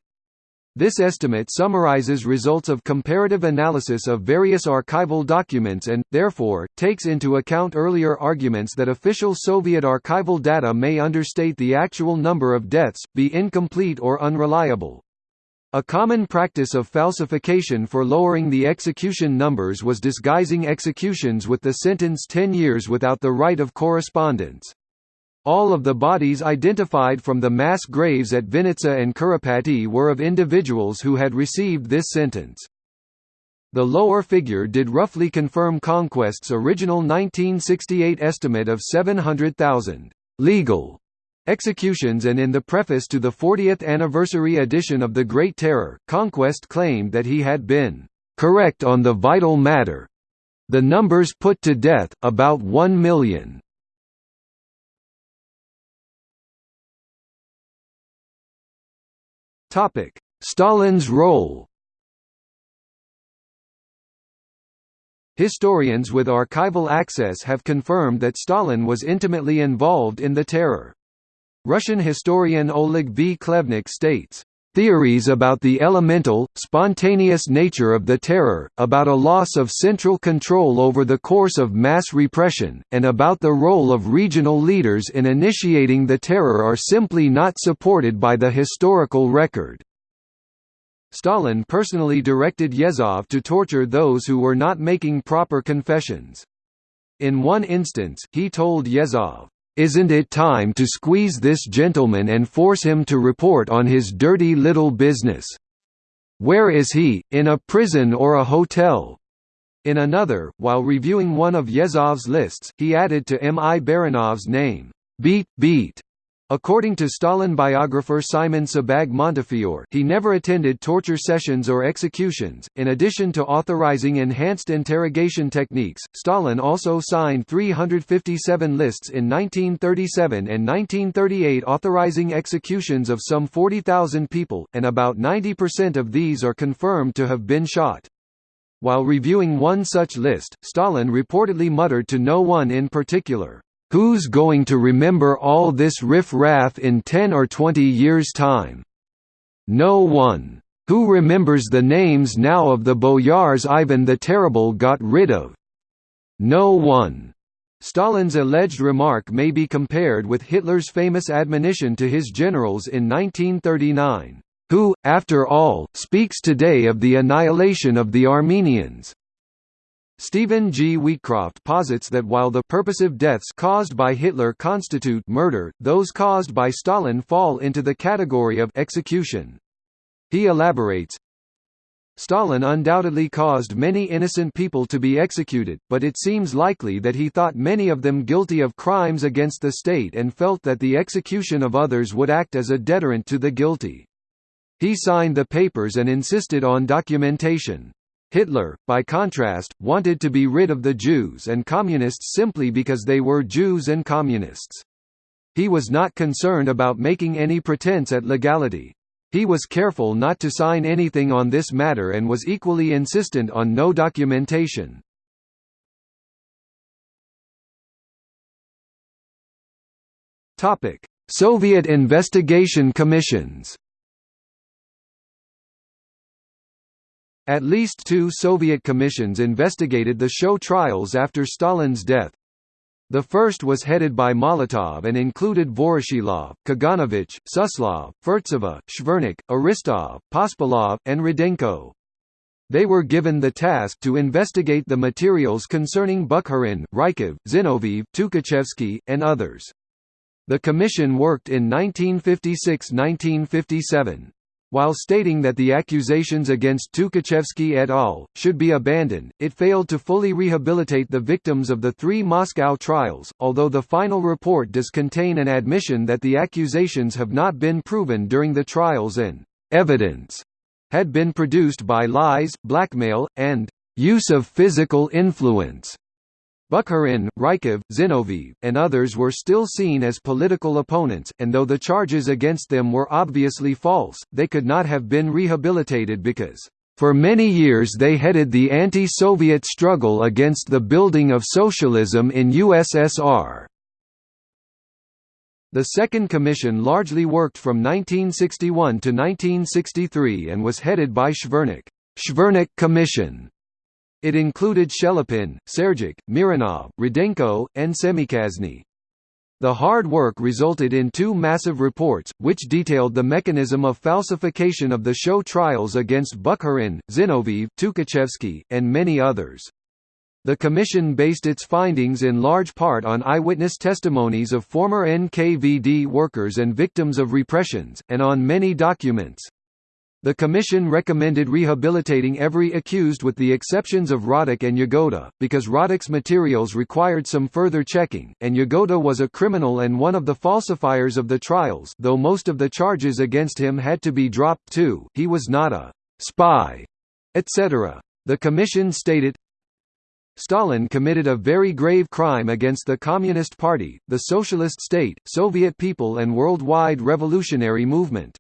This estimate summarizes results of comparative analysis of various archival documents and, therefore, takes into account earlier arguments that official Soviet archival data may understate the actual number of deaths, be incomplete or unreliable. A common practice of falsification for lowering the execution numbers was disguising executions with the sentence 10 years without the right of correspondence. All of the bodies identified from the mass graves at Vinitsa and Kurapaty were of individuals who had received this sentence. The lower figure did roughly confirm Conquest's original 1968 estimate of 700,000 legal executions and in the preface to the 40th anniversary edition of The Great Terror, Conquest claimed that he had been correct on the vital matter. The numbers put to death, about 1 million. Topic: Stalin's role. Historians with archival access have confirmed that Stalin was intimately involved in the terror. Russian historian Oleg V. Khlevniuk states, Theories about the elemental, spontaneous nature of the terror, about a loss of central control over the course of mass repression, and about the role of regional leaders in initiating the terror are simply not supported by the historical record. Stalin personally directed Yezhov to torture those who were not making proper confessions. In one instance, he told Yezhov, "'Isn't it time to squeeze this gentleman and force him to report on his dirty little business? Where is he, in a prison or a hotel?' In another, while reviewing one of Yezhov's lists, he added to M. I. Baranov's name, "'Beat, Beat' According to Stalin biographer Simon Sebag Montefiore he never attended torture sessions or executions. In addition to authorizing enhanced interrogation techniques, Stalin also signed 357 lists in 1937 and 1938 authorizing executions of some 40,000 people, and about 90% of these are confirmed to have been shot. While reviewing one such list, Stalin reportedly muttered to no one in particular, Who's going to remember all this riff-raff in 10 or 20 years' time? No one. Who remembers the names now of the boyars Ivan the Terrible got rid of? No one. Stalin's alleged remark may be compared with Hitler's famous admonition to his generals in 1939, "...who, after all, speaks today of the annihilation of the Armenians." Stephen G. Wheatcroft posits that while the purposive deaths caused by Hitler constitute murder, those caused by Stalin fall into the category of execution. He elaborates, Stalin undoubtedly caused many innocent people to be executed, but it seems likely that he thought many of them guilty of crimes against the state and felt that the execution of others would act as a deterrent to the guilty. He signed the papers and insisted on documentation. Hitler, by contrast, wanted to be rid of the Jews and Communists simply because they were Jews and Communists. He was not concerned about making any pretense at legality. He was careful not to sign anything on this matter and was equally insistent on no documentation. Soviet investigation commissions At least two Soviet commissions investigated the show trials after Stalin's death. The first was headed by Molotov and included Voroshilov, Kaganovich, Suslov, Furtseva, Shvernik, Aristov, Pospelov, and Rudenko. They were given the task to investigate the materials concerning Bukharin, Rykov, Zinoviev, Tukhachevsky, and others. The commission worked in 1956–1957. While stating that the accusations against Tukhachevsky et al. should be abandoned, it failed to fully rehabilitate the victims of the three Moscow trials, although the final report does contain an admission that the accusations have not been proven during the trials and «evidence» had been produced by lies, blackmail, and «use of physical influence» Bukharin, Rykov, Zinoviev, and others were still seen as political opponents, and though the charges against them were obviously false, they could not have been rehabilitated because, "...for many years they headed the anti-Soviet struggle against the building of socialism in USSR." The Second Commission largely worked from 1961 to 1963 and was headed by Shvernik. Shvernik Commission it included Shelepin, Serdyuk, Mironov, Rudenko, and Semichastny. The hard work resulted in two massive reports, which detailed the mechanism of falsification of the show trials against Bukharin, Zinoviev, Tukhachevsky, and many others. The commission based its findings in large part on eyewitness testimonies of former NKVD workers and victims of repressions, and on many documents. The Commission recommended rehabilitating every accused with the exceptions of Radek and Yagoda, because Radek's materials required some further checking, and Yagoda was a criminal and one of the falsifiers of the trials though most of the charges against him had to be dropped too, he was not a «spy», etc. The Commission stated, Stalin committed a very grave crime against the Communist Party, the Socialist State, Soviet people and worldwide revolutionary movement.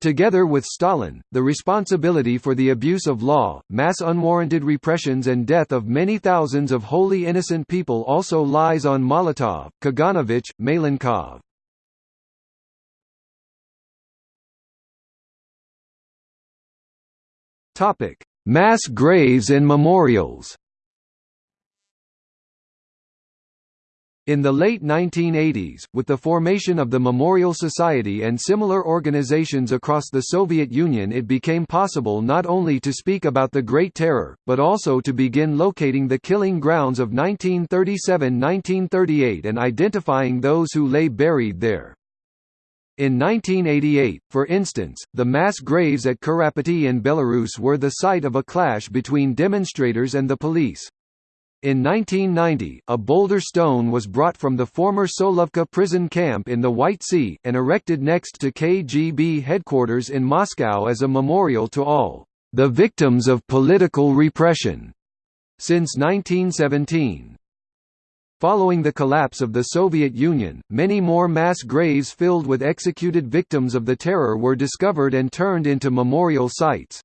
Together with Stalin, the responsibility for the abuse of law, mass unwarranted repressions and death of many thousands of wholly innocent people also lies on Molotov, Kaganovich, Malenkov. Mass graves and memorials In the late 1980s, with the formation of the Memorial Society and similar organizations across the Soviet Union it became possible not only to speak about the Great Terror, but also to begin locating the killing grounds of 1937–1938 and identifying those who lay buried there. In 1988, for instance, the mass graves at Kurapaty in Belarus were the site of a clash between demonstrators and the police. In 1990, a boulder stone was brought from the former Solovki prison camp in the White Sea, and erected next to KGB headquarters in Moscow as a memorial to all the victims of political repression since 1917. Following the collapse of the Soviet Union, many more mass graves filled with executed victims of the terror were discovered and turned into memorial sites.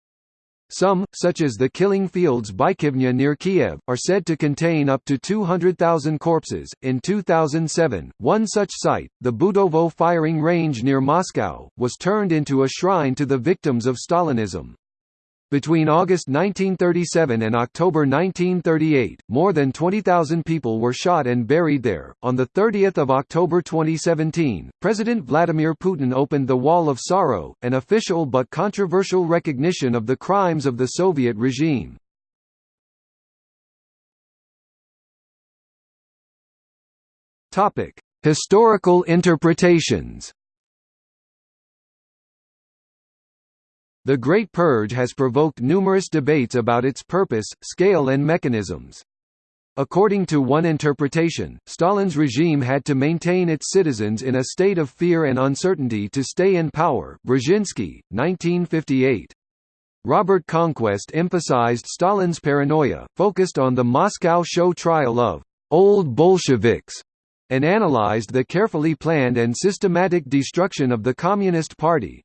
Some, such as the killing fields Bykivnya near Kiev, are said to contain up to 200,000 corpses. In 2007, one such site, the Butovo firing range near Moscow, was turned into a shrine to the victims of Stalinism. Between August 1937 and October 1938, more than 20,000 people were shot and buried there. On the 30th of October 2017, President Vladimir Putin opened the Wall of Sorrow, an official but controversial recognition of the crimes of the Soviet regime. Topic: Historical interpretations. The Great Purge has provoked numerous debates about its purpose, scale and mechanisms. According to one interpretation, Stalin's regime had to maintain its citizens in a state of fear and uncertainty to stay in power Brzezinski, 1958. Robert Conquest emphasized Stalin's paranoia, focused on the Moscow show trial of «old Bolsheviks» and analyzed the carefully planned and systematic destruction of the Communist Party.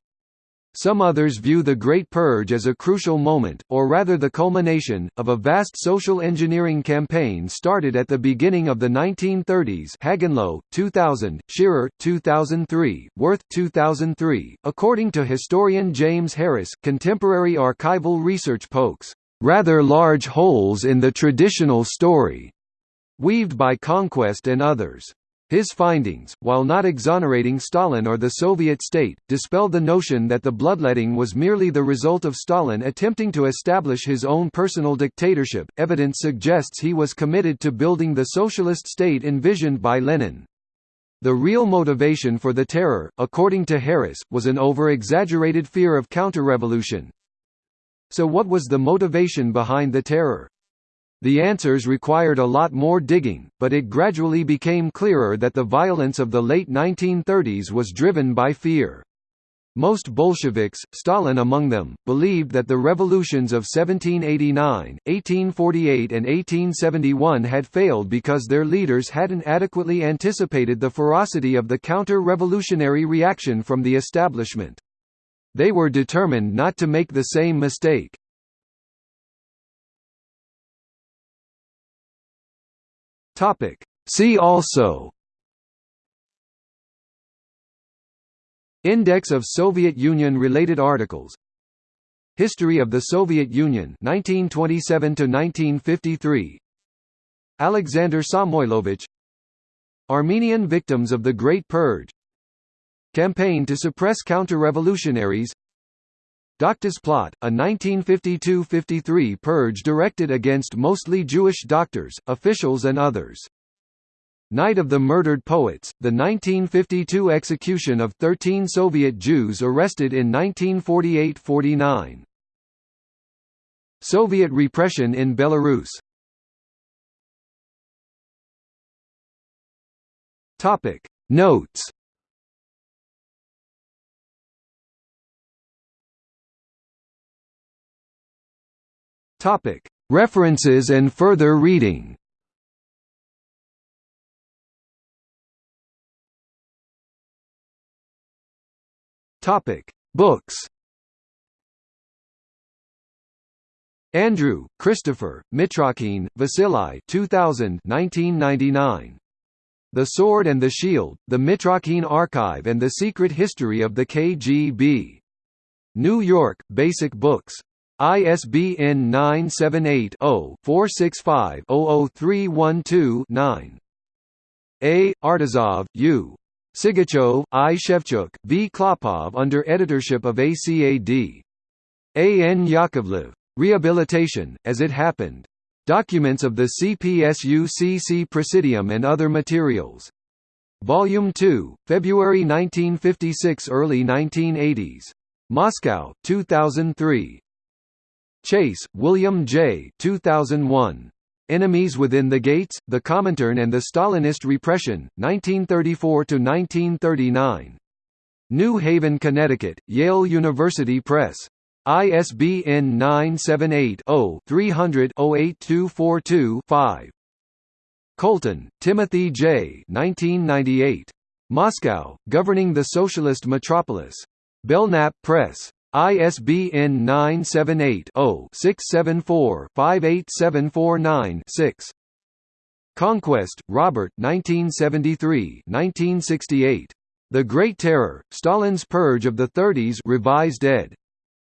Some others view the Great Purge as a crucial moment, or rather the culmination, of a vast social engineering campaign started at the beginning of the 1930s Hagenloh, 2000, Shearer, 2003, Werth, 2003. According to historian James Harris, contemporary archival research pokes rather large holes in the traditional story weaved by conquest and others. His findings, while not exonerating Stalin or the Soviet state, dispelled the notion that the bloodletting was merely the result of Stalin attempting to establish his own personal dictatorship. Evidence suggests he was committed to building the socialist state envisioned by Lenin. The real motivation for the terror, according to Harris, was an over-exaggerated fear of counter-revolution. So what was the motivation behind the terror? The answers required a lot more digging, but it gradually became clearer that the violence of the late 1930s was driven by fear. Most Bolsheviks, Stalin among them, believed that the revolutions of 1789, 1848 and 1871 had failed because their leaders hadn't adequately anticipated the ferocity of the counter-revolutionary reaction from the establishment. They were determined not to make the same mistake. Topic. See also Index of Soviet Union-related articles History of the Soviet Union 1927 to 1953 Alexander Samoilovich Armenian victims of the Great Purge Campaign to suppress counter-revolutionaries Doctors Plot, a 1952–53 purge directed against mostly Jewish doctors, officials and others. Night of the Murdered Poets, the 1952 execution of 13 Soviet Jews arrested in 1948–49. Soviet repression in Belarus Notes Topic: References and further reading. Topic: Books. Andrew, Christopher, Mitrokhin, Vasily 2000 1999. The Sword and the Shield, The Mitrokhin Archive and the Secret History of the KGB. New York, Basic Books. ISBN 978-0-465-00312-9. A. Artizov, U. Sigachov, I. Shevchuk, V. Klopov under editorship of ACAD. A. N. Yakovlev. Rehabilitation, As It Happened. Documents of the CPSU-CC Presidium and Other Materials. Volume 2, February 1956 Early 1980s. Moscow, 2003. Chase, William J. 2001. Enemies Within the Gates, The Comintern and the Stalinist Repression, 1934–1939. New Haven, Connecticut, Yale University Press. ISBN 978-0-300-08242-5. Colton, Timothy J. 1998. Moscow, Governing the Socialist Metropolis. Belknap Press. ISBN 978-0-674-58749-6. Conquest, Robert 1973-1968. The Great Terror, Stalin's Purge of the Thirties revised ed.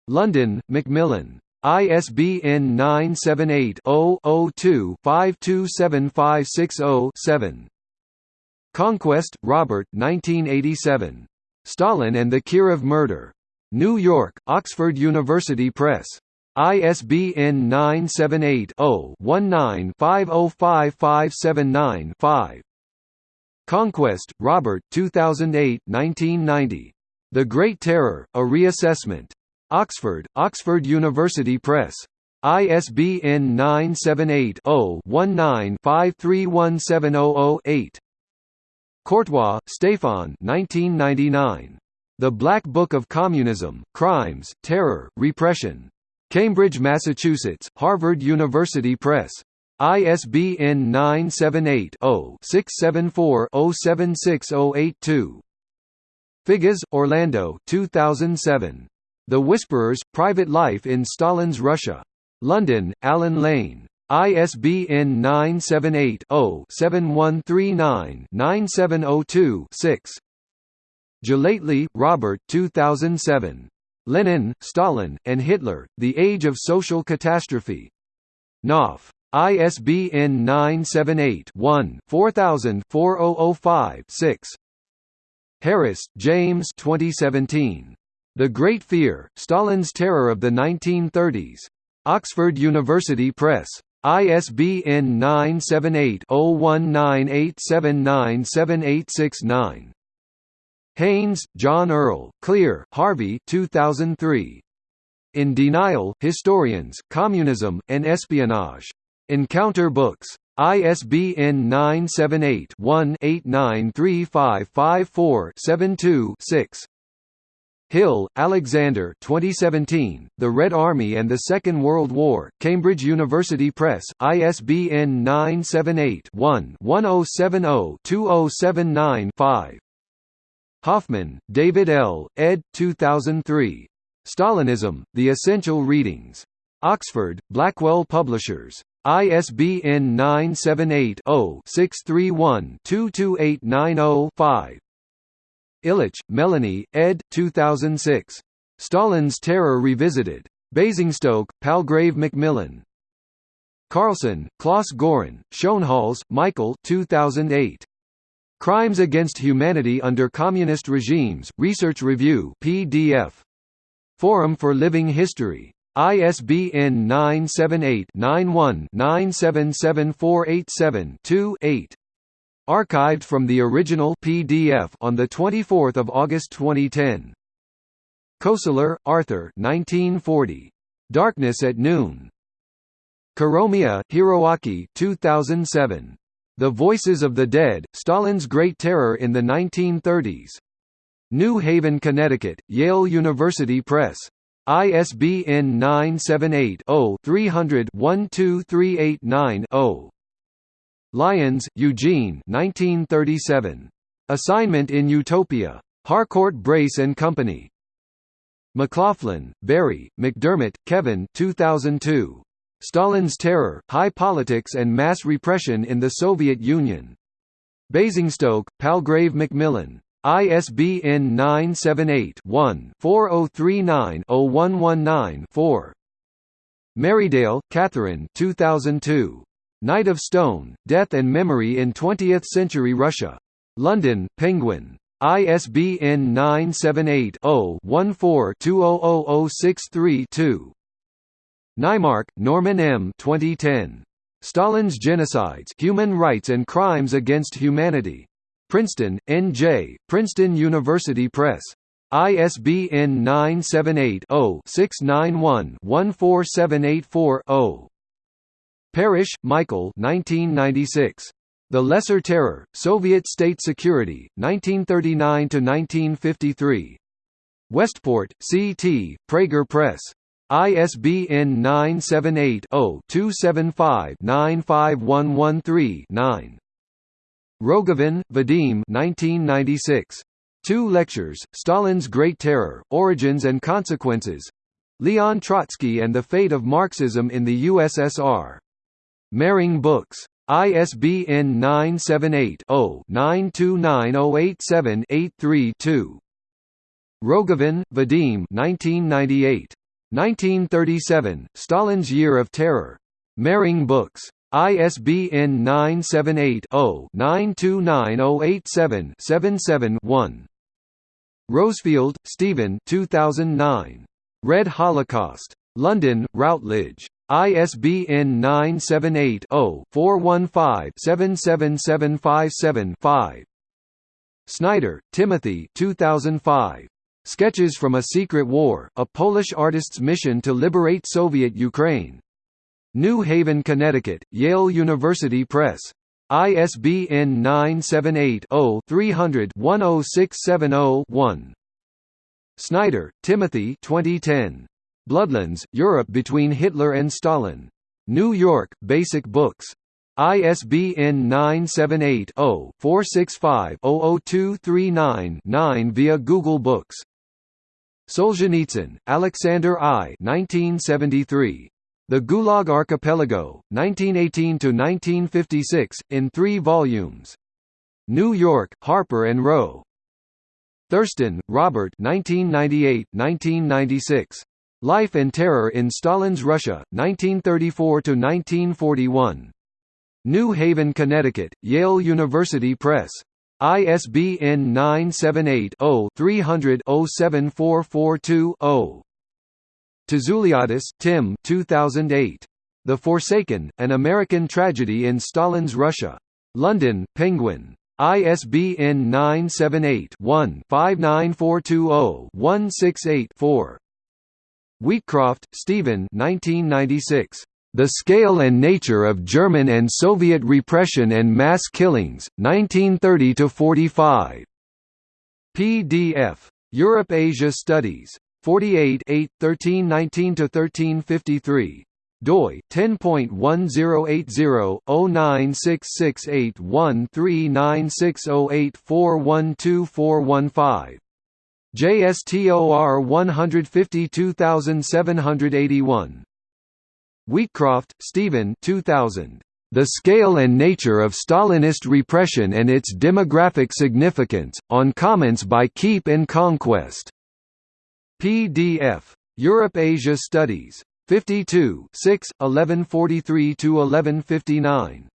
London, Macmillan. ISBN 978-0-02-527560-7. Conquest, Robert 1987. Stalin and the Kirov Murder. New York, Oxford University Press. ISBN 978 0 19 505579 5. Conquest, Robert 2008 1990. The Great Terror, A Reassessment. Oxford, Oxford University Press. ISBN 978-0-19-531700-8. Courtois, Stéphane 1999. The Black Book of Communism, Crimes, Terror, Repression. Cambridge, Massachusetts, Harvard University Press. ISBN 978-0-674-076-082. Figes, Orlando 2007. The Whisperers, Private Life in Stalin's Russia. London, Allen Lane. ISBN 978-0-7139-9702-6. Gellately, Robert 2007. Lenin, Stalin, and Hitler, The Age of Social Catastrophe. Knopf. ISBN 978-1-4000-4005-6. Harris, James 2017. The Great Fear, Stalin's Terror of the 1930s. Oxford University Press. ISBN 978-0198797869. Haynes, John Earl, Klehr, Harvey 2003. In Denial, Historians, Communism, and Espionage. Encounter Books. ISBN 978-1-893554-72-6. Hill, Alexander 2017, The Red Army and the Second World War, Cambridge University Press, ISBN 978-1-1070-2079-5. Hoffman, David L., ed. 2003. Stalinism, The Essential Readings. Oxford, Blackwell Publishers. ISBN 978-0-631-22890-5. Ilic, Melanie, ed. 2006. Stalin's Terror Revisited. Basingstoke, Palgrave Macmillan. Karlsson, Klas Göran, Schoenhals, Michael 2008. Crimes Against Humanity Under Communist Regimes, Research Review PDF. Forum for Living History. ISBN 978-91-977487-2-8. Archived from the original PDF on 24 August 2010. Koestler, Arthur 1940. Darkness at Noon. Kuromiya, Hiroaki 2007. The Voices of the Dead, Stalin's Great Terror in the 1930s. New Haven, Connecticut, Yale University Press. ISBN 978 0 300 12389 0. Lyons, Eugene 1937. Assignment in Utopia. Harcourt Brace and Company. McLaughlin, Barry, McDermott, Kevin 2002. Stalin's Terror, High Politics and Mass Repression in the Soviet Union. Basingstoke, Palgrave Macmillan. ISBN 978-1-4039-0119-4. Merridale, Catherine 2002. Night of Stone, Death and Memory in Twentieth-Century Russia. London, Penguin. ISBN 978 0 14 200063 Naimark, Norman M. 2010. Stalin's Genocides Human Rights and Crimes Against Humanity. Princeton, N.J., Princeton University Press. ISBN 978-0-691-14784-0. Parrish, Michael 1996. The Lesser Terror, Soviet State Security, 1939–1953. Westport, C.T., Praeger Press. ISBN 978-0-275-95113-9. Rogovin, Vadim 1996. Two lectures, Stalin's Great Terror, Origins and Consequences. Leon Trotsky and the Fate of Marxism in the USSR. Mehring Books. ISBN 978 0 929087 832. Rogovin, Vadim 1998. 1937, Stalin's Year of Terror. Mehring Books. ISBN 978-0-929-087-77-1. Rosefielde, Stephen 2009. Red Holocaust. London, Routledge. ISBN 978 0 415 77757 Snyder, Timothy 2005. Sketches from a Secret War, A Polish Artist's Mission to Liberate Soviet Ukraine. New Haven, Connecticut, Yale University Press. ISBN 978-0-300-10670-1. Snyder, Timothy 2010. Bloodlands, Europe between Hitler and Stalin. New York, Basic Books. ISBN 978-0-465-00239-9 via Google Books. Solzhenitsyn, Alexander I 1973. The Gulag Archipelago, 1918–1956, in three volumes. New York, Harper and Row. Thurston, Robert 1998–1996. Life and Terror in Stalin's Russia, 1934–1941. New Haven, Connecticut, Yale University Press. ISBN 978-0-300-07442-0. Tzouliadis, Tim 2008. The Forsaken, An American Tragedy in Stalin's Russia. London, Penguin. ISBN 978-1-59420-168-4. Wheatcroft, Stephen 1996. The Scale and Nature of German and Soviet Repression and Mass Killings, 1930–45. PDF. Europe-Asia Studies. 48 8, 1319–1353 doi 10.1080-096681396084124115 JSTOR 152781 Wheatcroft, Stephen 2000. The Scale and Nature of Stalinist Repression and Its Demographic Significance, on comments by Keep and Conquest. PDF. Europe-Asia Studies. 52 6, 1143–1159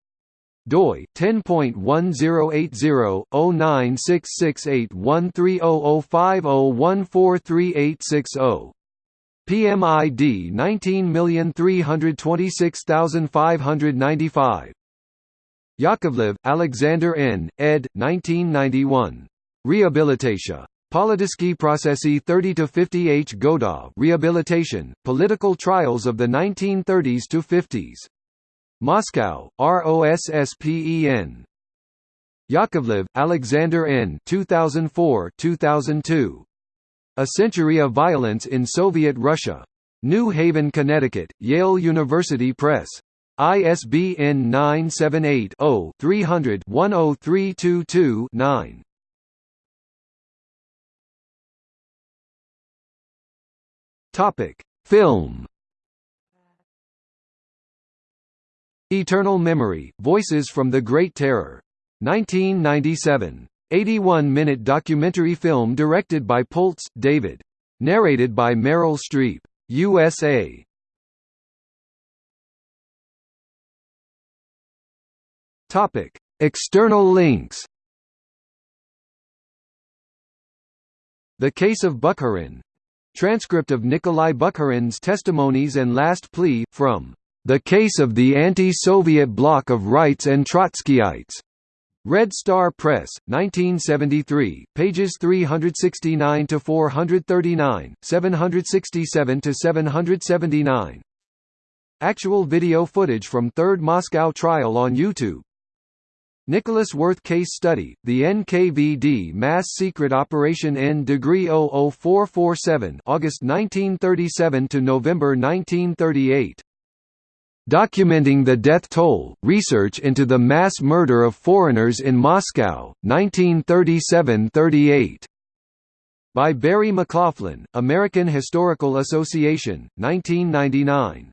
doi 10.1080-096681300501438660 PMID 19326595 Yakovlev, Alexander N., ed. 1991. Rehabilitation. Politiski processi 30–50 H. Godov Rehabilitation, Political Trials of the 1930s to 50s. Moscow, ROSSPEN. Yakovlev, Alexander N. 2004–2002. A Century of Violence in Soviet Russia. New Haven, Connecticut, Yale University Press. ISBN 978 0 300 10322 9. Topic: Film. Eternal Memory: Voices from the Great Terror. 1997. 81-minute documentary film directed by Pultz, David. Narrated by Meryl Streep. USA. Topic: External links. The Case of Bukharin, Transcript of Nikolai Bukharin's testimonies and last plea, from The Case of the Anti-Soviet Bloc of Rights and Trotskyites. Red Star Press, 1973, pages 369 to 439, 767 to 779. Actual video footage from Third Moscow trial on YouTube. Nicholas Werth Case Study, the NKVD Mass Secret Operation N Degree 00447 August 1937 to November 1938. Documenting the Death Toll, Research into the Mass Murder of Foreigners in Moscow, 1937–38. By Barry McLaughlin, American Historical Association, 1999.